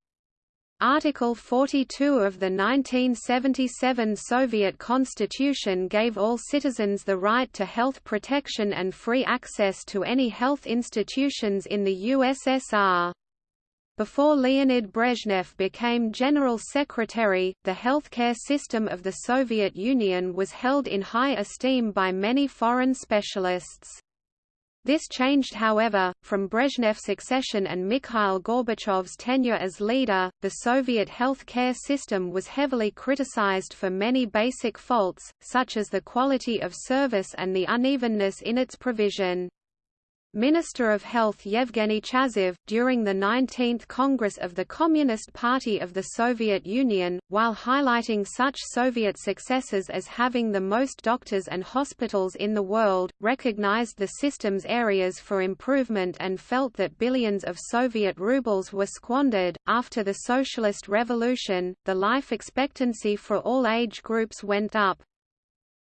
Article 42 of the 1977 Soviet Constitution gave all citizens the right to health protection and free access to any health institutions in the USSR. Before Leonid Brezhnev became General Secretary, the healthcare system of the Soviet Union was held in high esteem by many foreign specialists. This changed however, from Brezhnev's accession and Mikhail Gorbachev's tenure as leader, the Soviet health care system was heavily criticized for many basic faults, such as the quality of service and the unevenness in its provision. Minister of Health Yevgeny Chazov, during the 19th Congress of the Communist Party of the Soviet Union, while highlighting such Soviet successes as having the most doctors and hospitals in the world, recognized the system's areas for improvement and felt that billions of Soviet rubles were squandered. After the Socialist Revolution, the life expectancy for all age groups went up,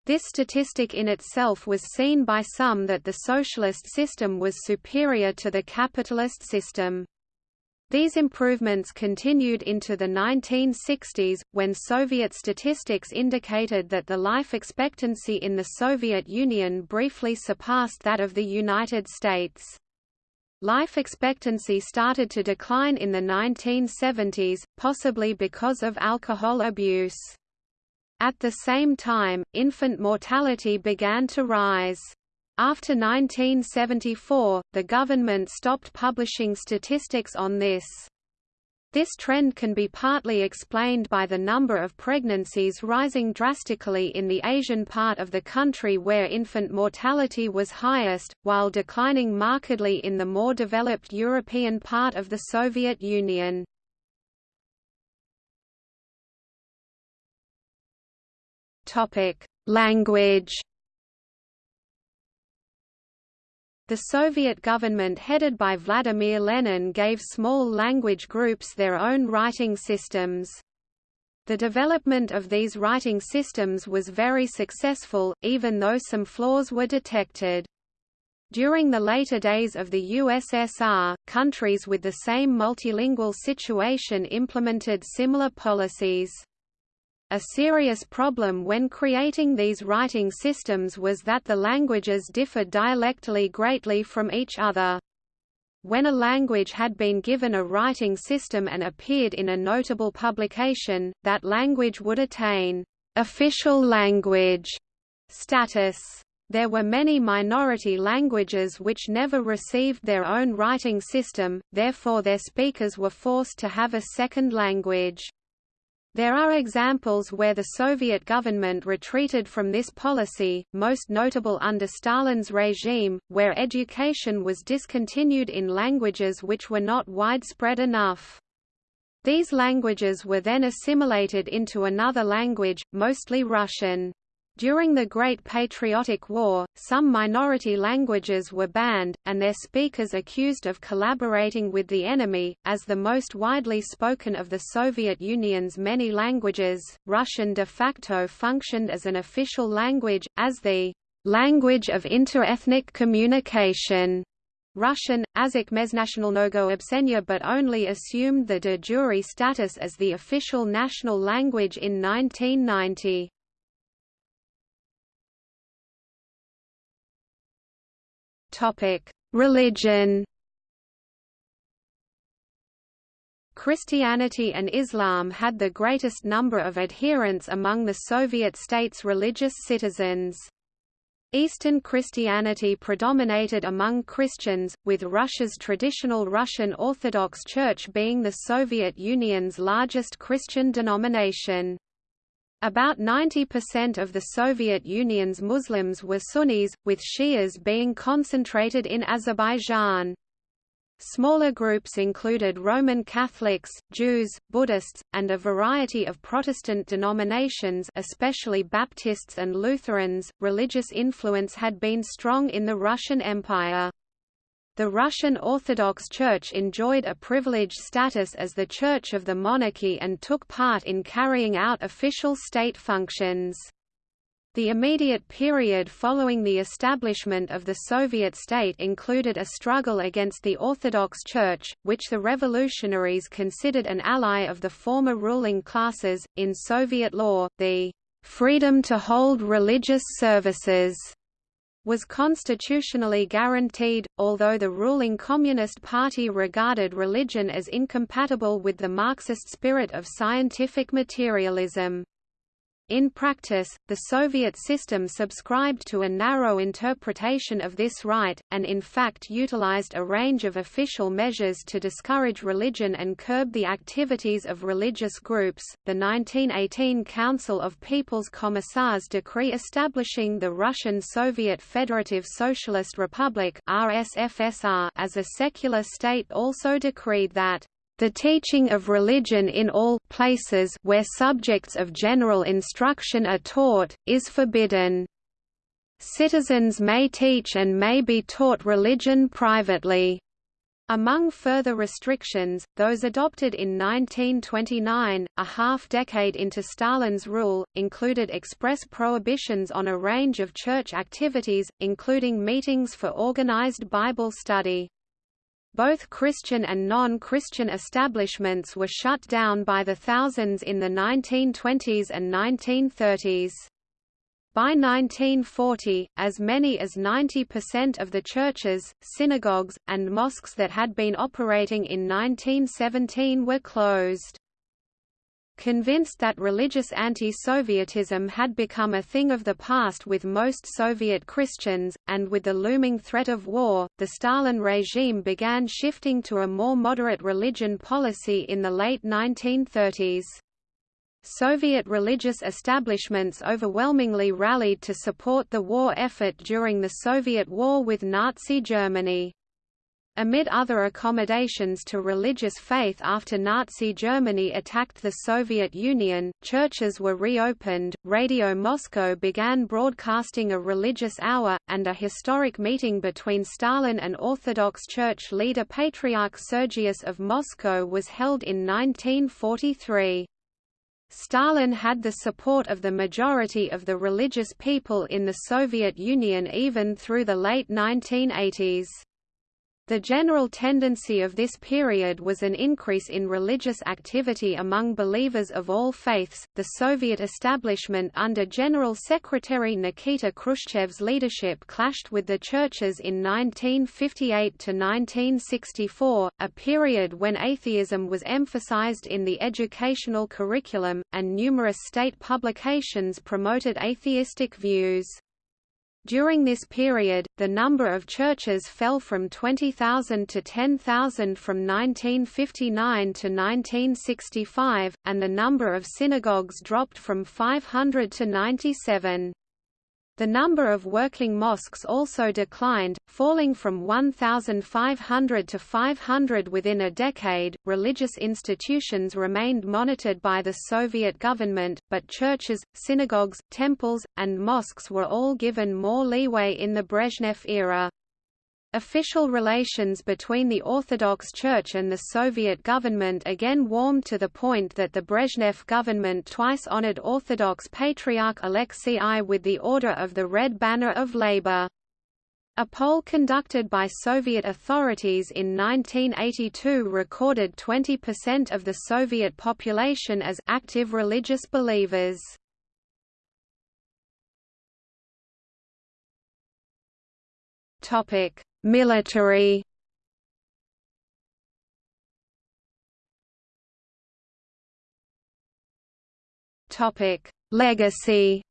this statistic in itself was seen by some that the socialist system was superior to the capitalist system. These improvements continued into the 1960s, when Soviet statistics indicated that the life expectancy in the Soviet Union briefly surpassed that of the United States. Life expectancy started to decline in the 1970s, possibly because of alcohol abuse. At the same time, infant mortality began to rise. After 1974, the government stopped publishing statistics on this. This trend can be partly explained by the number of pregnancies rising drastically in the Asian part of the country where infant mortality was highest, while declining markedly in the more developed European part of the Soviet Union. Language. The Soviet government headed by Vladimir Lenin gave small language groups their own writing systems. The development of these writing systems was very successful, even though some flaws were detected. During the later days of the USSR, countries with the same multilingual situation implemented similar policies. A serious problem when creating these writing systems was that the languages differed dialectally greatly from each other. When a language had been given a writing system and appeared in a notable publication, that language would attain official language status. There were many minority languages which never received their own writing system, therefore their speakers were forced to have a second language. There are examples where the Soviet government retreated from this policy, most notable under Stalin's regime, where education was discontinued in languages which were not widespread enough. These languages were then assimilated into another language, mostly Russian. During the Great Patriotic War, some minority languages were banned, and their speakers accused of collaborating with the enemy. As the most widely spoken of the Soviet Union's many languages, Russian de facto functioned as an official language, as the language of interethnic communication. Russian, Yazyk Mezhnatsionalnogo Obshcheniya but only assumed the de jure status as the official national language in 1990. Religion. Christianity and Islam had the greatest number of adherents among the Soviet states' religious citizens. Eastern Christianity predominated among Christians, with Russia's traditional Russian Orthodox Church being the Soviet Union's largest Christian denomination. About 90% of the Soviet Union's Muslims were Sunnis, with Shias being concentrated in Azerbaijan. Smaller groups included Roman Catholics, Jews, Buddhists, and a variety of Protestant denominations especially Baptists and Lutherans. Religious influence had been strong in the Russian Empire. The Russian Orthodox Church enjoyed a privileged status as the church of the monarchy and took part in carrying out official state functions. The immediate period following the establishment of the Soviet state included a struggle against the Orthodox Church, which the revolutionaries considered an ally of the former ruling classes. In Soviet law, the freedom to hold religious services was constitutionally guaranteed, although the ruling Communist Party regarded religion as incompatible with the Marxist spirit of scientific materialism. In practice, the Soviet system subscribed to a narrow interpretation of this right, and in fact utilized a range of official measures to discourage religion and curb the activities of religious groups. The 1918 Council of People's Commissars decree establishing the Russian Soviet Federative Socialist Republic (RSFSR) as a secular state also decreed that the teaching of religion in all places where subjects of general instruction are taught, is forbidden. Citizens may teach and may be taught religion privately. Among further restrictions, those adopted in 1929, a half-decade into Stalin's rule, included express prohibitions on a range of church activities, including meetings for organized Bible study. Both Christian and non-Christian establishments were shut down by the thousands in the 1920s and 1930s. By 1940, as many as 90% of the churches, synagogues, and mosques that had been operating in 1917 were closed. Convinced that religious anti-Sovietism had become a thing of the past with most Soviet Christians, and with the looming threat of war, the Stalin regime began shifting to a more moderate religion policy in the late 1930s. Soviet religious establishments overwhelmingly rallied to support the war effort during the Soviet war with Nazi Germany. Amid other accommodations to religious faith after Nazi Germany attacked the Soviet Union, churches were reopened, Radio Moscow began broadcasting a religious hour, and a historic meeting between Stalin and Orthodox Church leader Patriarch Sergius of Moscow was held in 1943. Stalin had the support of the majority of the religious people in the Soviet Union even through the late 1980s. The general tendency of this period was an increase in religious activity among believers of all faiths. The Soviet establishment under General Secretary Nikita Khrushchev's leadership clashed with the churches in 1958 to 1964, a period when atheism was emphasized in the educational curriculum, and numerous state publications promoted atheistic views. During this period, the number of churches fell from 20,000 to 10,000 from 1959 to 1965, and the number of synagogues dropped from 500 to 97. The number of working mosques also declined, falling from 1,500 to 500 within a decade. Religious institutions remained monitored by the Soviet government, but churches, synagogues, temples, and mosques were all given more leeway in the Brezhnev era. Official relations between the Orthodox Church and the Soviet government again warmed to the point that the Brezhnev government twice honored Orthodox Patriarch Alexei I with the Order of the Red Banner of Labor. A poll conducted by Soviet authorities in 1982 recorded 20% of the Soviet population as active religious believers. Topic: Military Topic: Legacy.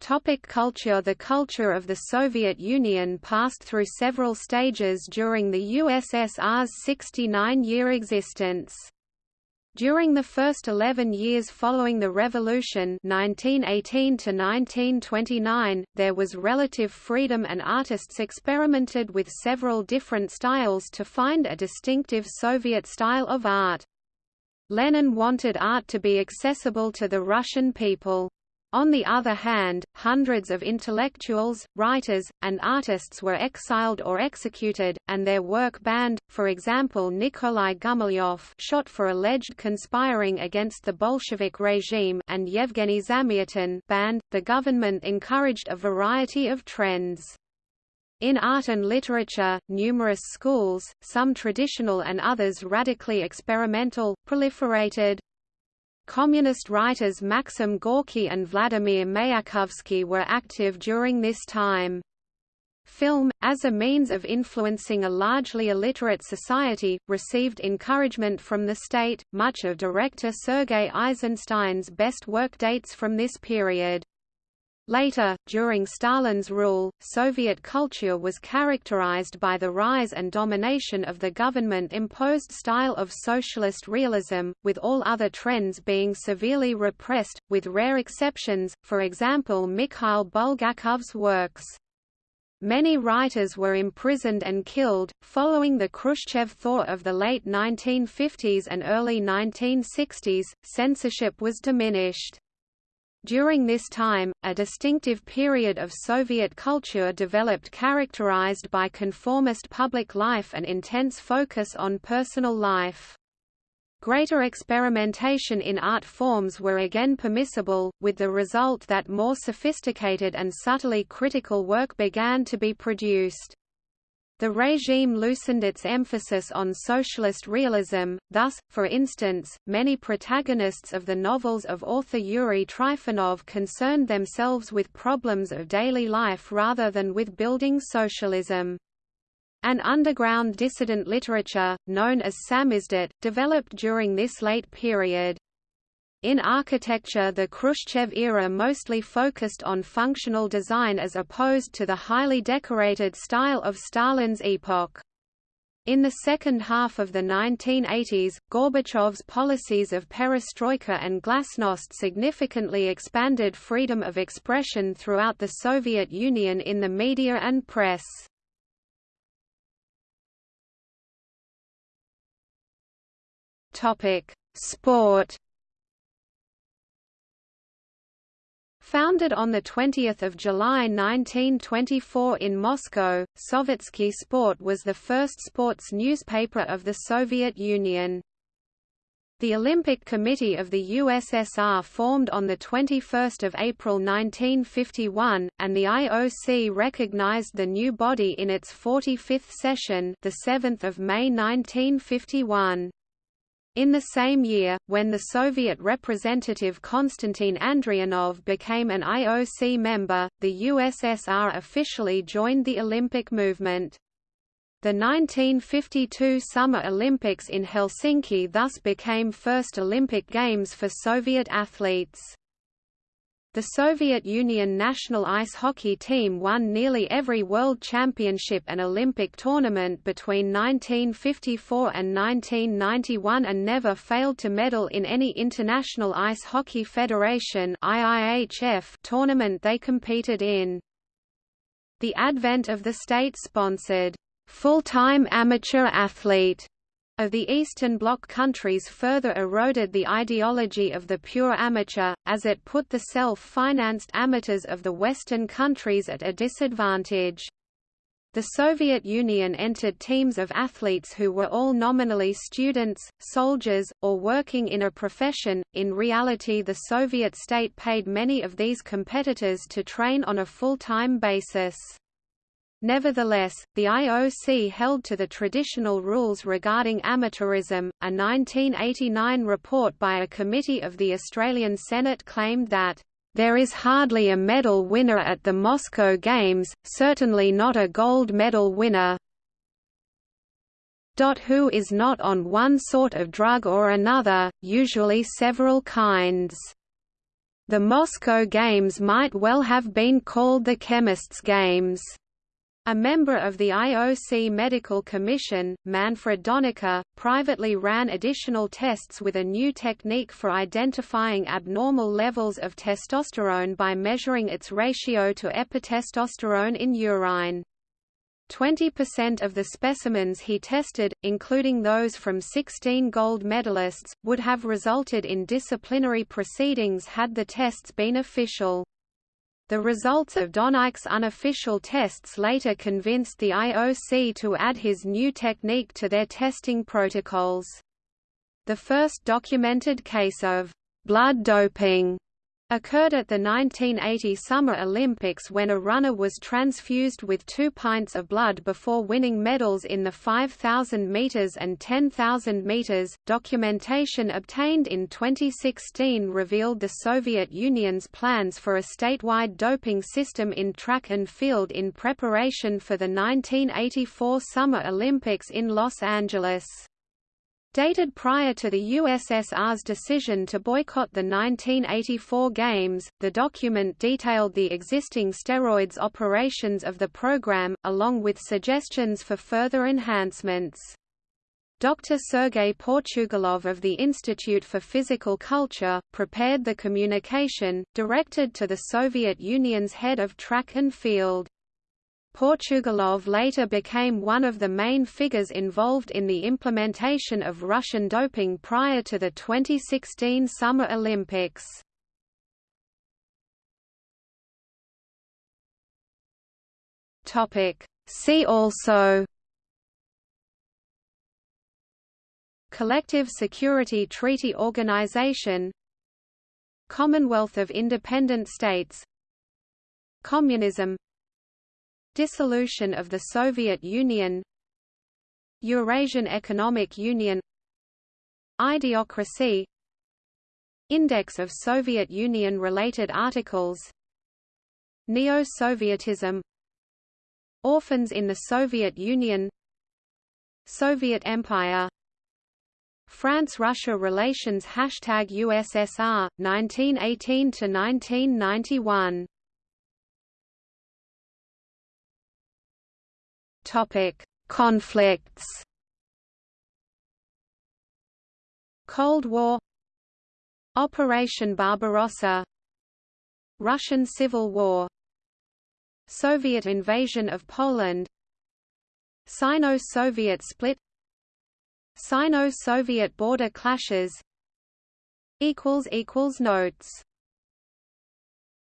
Topic culture The culture of the Soviet Union passed through several stages during the USSR's 69-year existence. During the first 11 years following the revolution 1918 to 1929, there was relative freedom and artists experimented with several different styles to find a distinctive Soviet style of art. Lenin wanted art to be accessible to the Russian people. On the other hand, hundreds of intellectuals, writers, and artists were exiled or executed, and their work banned, for example Nikolai Gumilyov shot for alleged conspiring against the Bolshevik regime and Yevgeny Zamyatin banned. The government encouraged a variety of trends. In art and literature, numerous schools, some traditional and others radically experimental, proliferated. Communist writers Maxim Gorky and Vladimir Mayakovsky were active during this time. Film, as a means of influencing a largely illiterate society, received encouragement from the state. Much of director Sergei Eisenstein's best work dates from this period. Later, during Stalin's rule, Soviet culture was characterized by the rise and domination of the government-imposed style of socialist realism, with all other trends being severely repressed, with rare exceptions, for example Mikhail Bulgakov's works. Many writers were imprisoned and killed. Following the Khrushchev thaw of the late 1950s and early 1960s, censorship was diminished. During this time, a distinctive period of Soviet culture developed characterized by conformist public life and intense focus on personal life. Greater experimentation in art forms were again permissible, with the result that more sophisticated and subtly critical work began to be produced. The regime loosened its emphasis on socialist realism, thus, for instance, many protagonists of the novels of author Yuri Trifonov concerned themselves with problems of daily life rather than with building socialism. An underground dissident literature, known as samizdat, developed during this late period. In architecture the Khrushchev era mostly focused on functional design as opposed to the highly decorated style of Stalin's epoch. In the second half of the 1980s, Gorbachev's policies of perestroika and glasnost significantly expanded freedom of expression throughout the Soviet Union in the media and press. Sport Founded on 20 July 1924 in Moscow, Sovetsky Sport was the first sports newspaper of the Soviet Union. The Olympic Committee of the USSR formed on 21 April 1951, and the IOC recognized the new body in its 45th session 7 May 1951. In the same year, when the Soviet representative Konstantin Andrianov became an IOC member, the USSR officially joined the Olympic movement. The 1952 Summer Olympics in Helsinki thus became first Olympic Games for Soviet athletes. The Soviet Union national ice hockey team won nearly every World Championship and Olympic tournament between 1954 and 1991 and never failed to medal in any International Ice Hockey Federation tournament they competed in. The advent of the state-sponsored, full-time amateur athlete of the Eastern Bloc countries further eroded the ideology of the pure amateur, as it put the self-financed amateurs of the Western countries at a disadvantage. The Soviet Union entered teams of athletes who were all nominally students, soldiers, or working in a profession. In reality, the Soviet state paid many of these competitors to train on a full-time basis. Nevertheless, the IOC held to the traditional rules regarding amateurism. A 1989 report by a committee of the Australian Senate claimed that there is hardly a medal winner at the Moscow Games, certainly not a gold medal winner who is not on one sort of drug or another, usually several kinds. The Moscow Games might well have been called the Chemists' Games. A member of the IOC Medical Commission, Manfred Donike, privately ran additional tests with a new technique for identifying abnormal levels of testosterone by measuring its ratio to epitestosterone in urine. 20% of the specimens he tested, including those from 16 gold medalists, would have resulted in disciplinary proceedings had the tests been official. The results of Donike's unofficial tests later convinced the IOC to add his new technique to their testing protocols. The first documented case of blood doping occurred at the 1980 Summer Olympics when a runner was transfused with two pints of blood before winning medals in the 5,000 meters and 10,000 meters. Documentation obtained in 2016 revealed the Soviet Union's plans for a statewide doping system in track and field in preparation for the 1984 Summer Olympics in Los Angeles. Dated prior to the USSR's decision to boycott the 1984 Games, the document detailed the existing steroids operations of the program, along with suggestions for further enhancements. Dr. Sergei Portugalov of the Institute for Physical Culture, prepared the communication, directed to the Soviet Union's head of track and field. Portugalov later became one of the main figures involved in the implementation of Russian doping prior to the 2016 Summer Olympics. See also Collective Security Treaty Organization Commonwealth of Independent States Communism Dissolution of the Soviet Union Eurasian Economic Union Ideocracy Index of Soviet Union-related articles Neo-Sovietism Orphans in the Soviet Union Soviet Empire France-Russia relations Hashtag USSR, 1918–1991 Topic: Conflicts. Cold War. Operation Barbarossa. Russian Civil War. Soviet invasion of Poland. Sino-Soviet split. Sino-Soviet border clashes. Equals equals Notes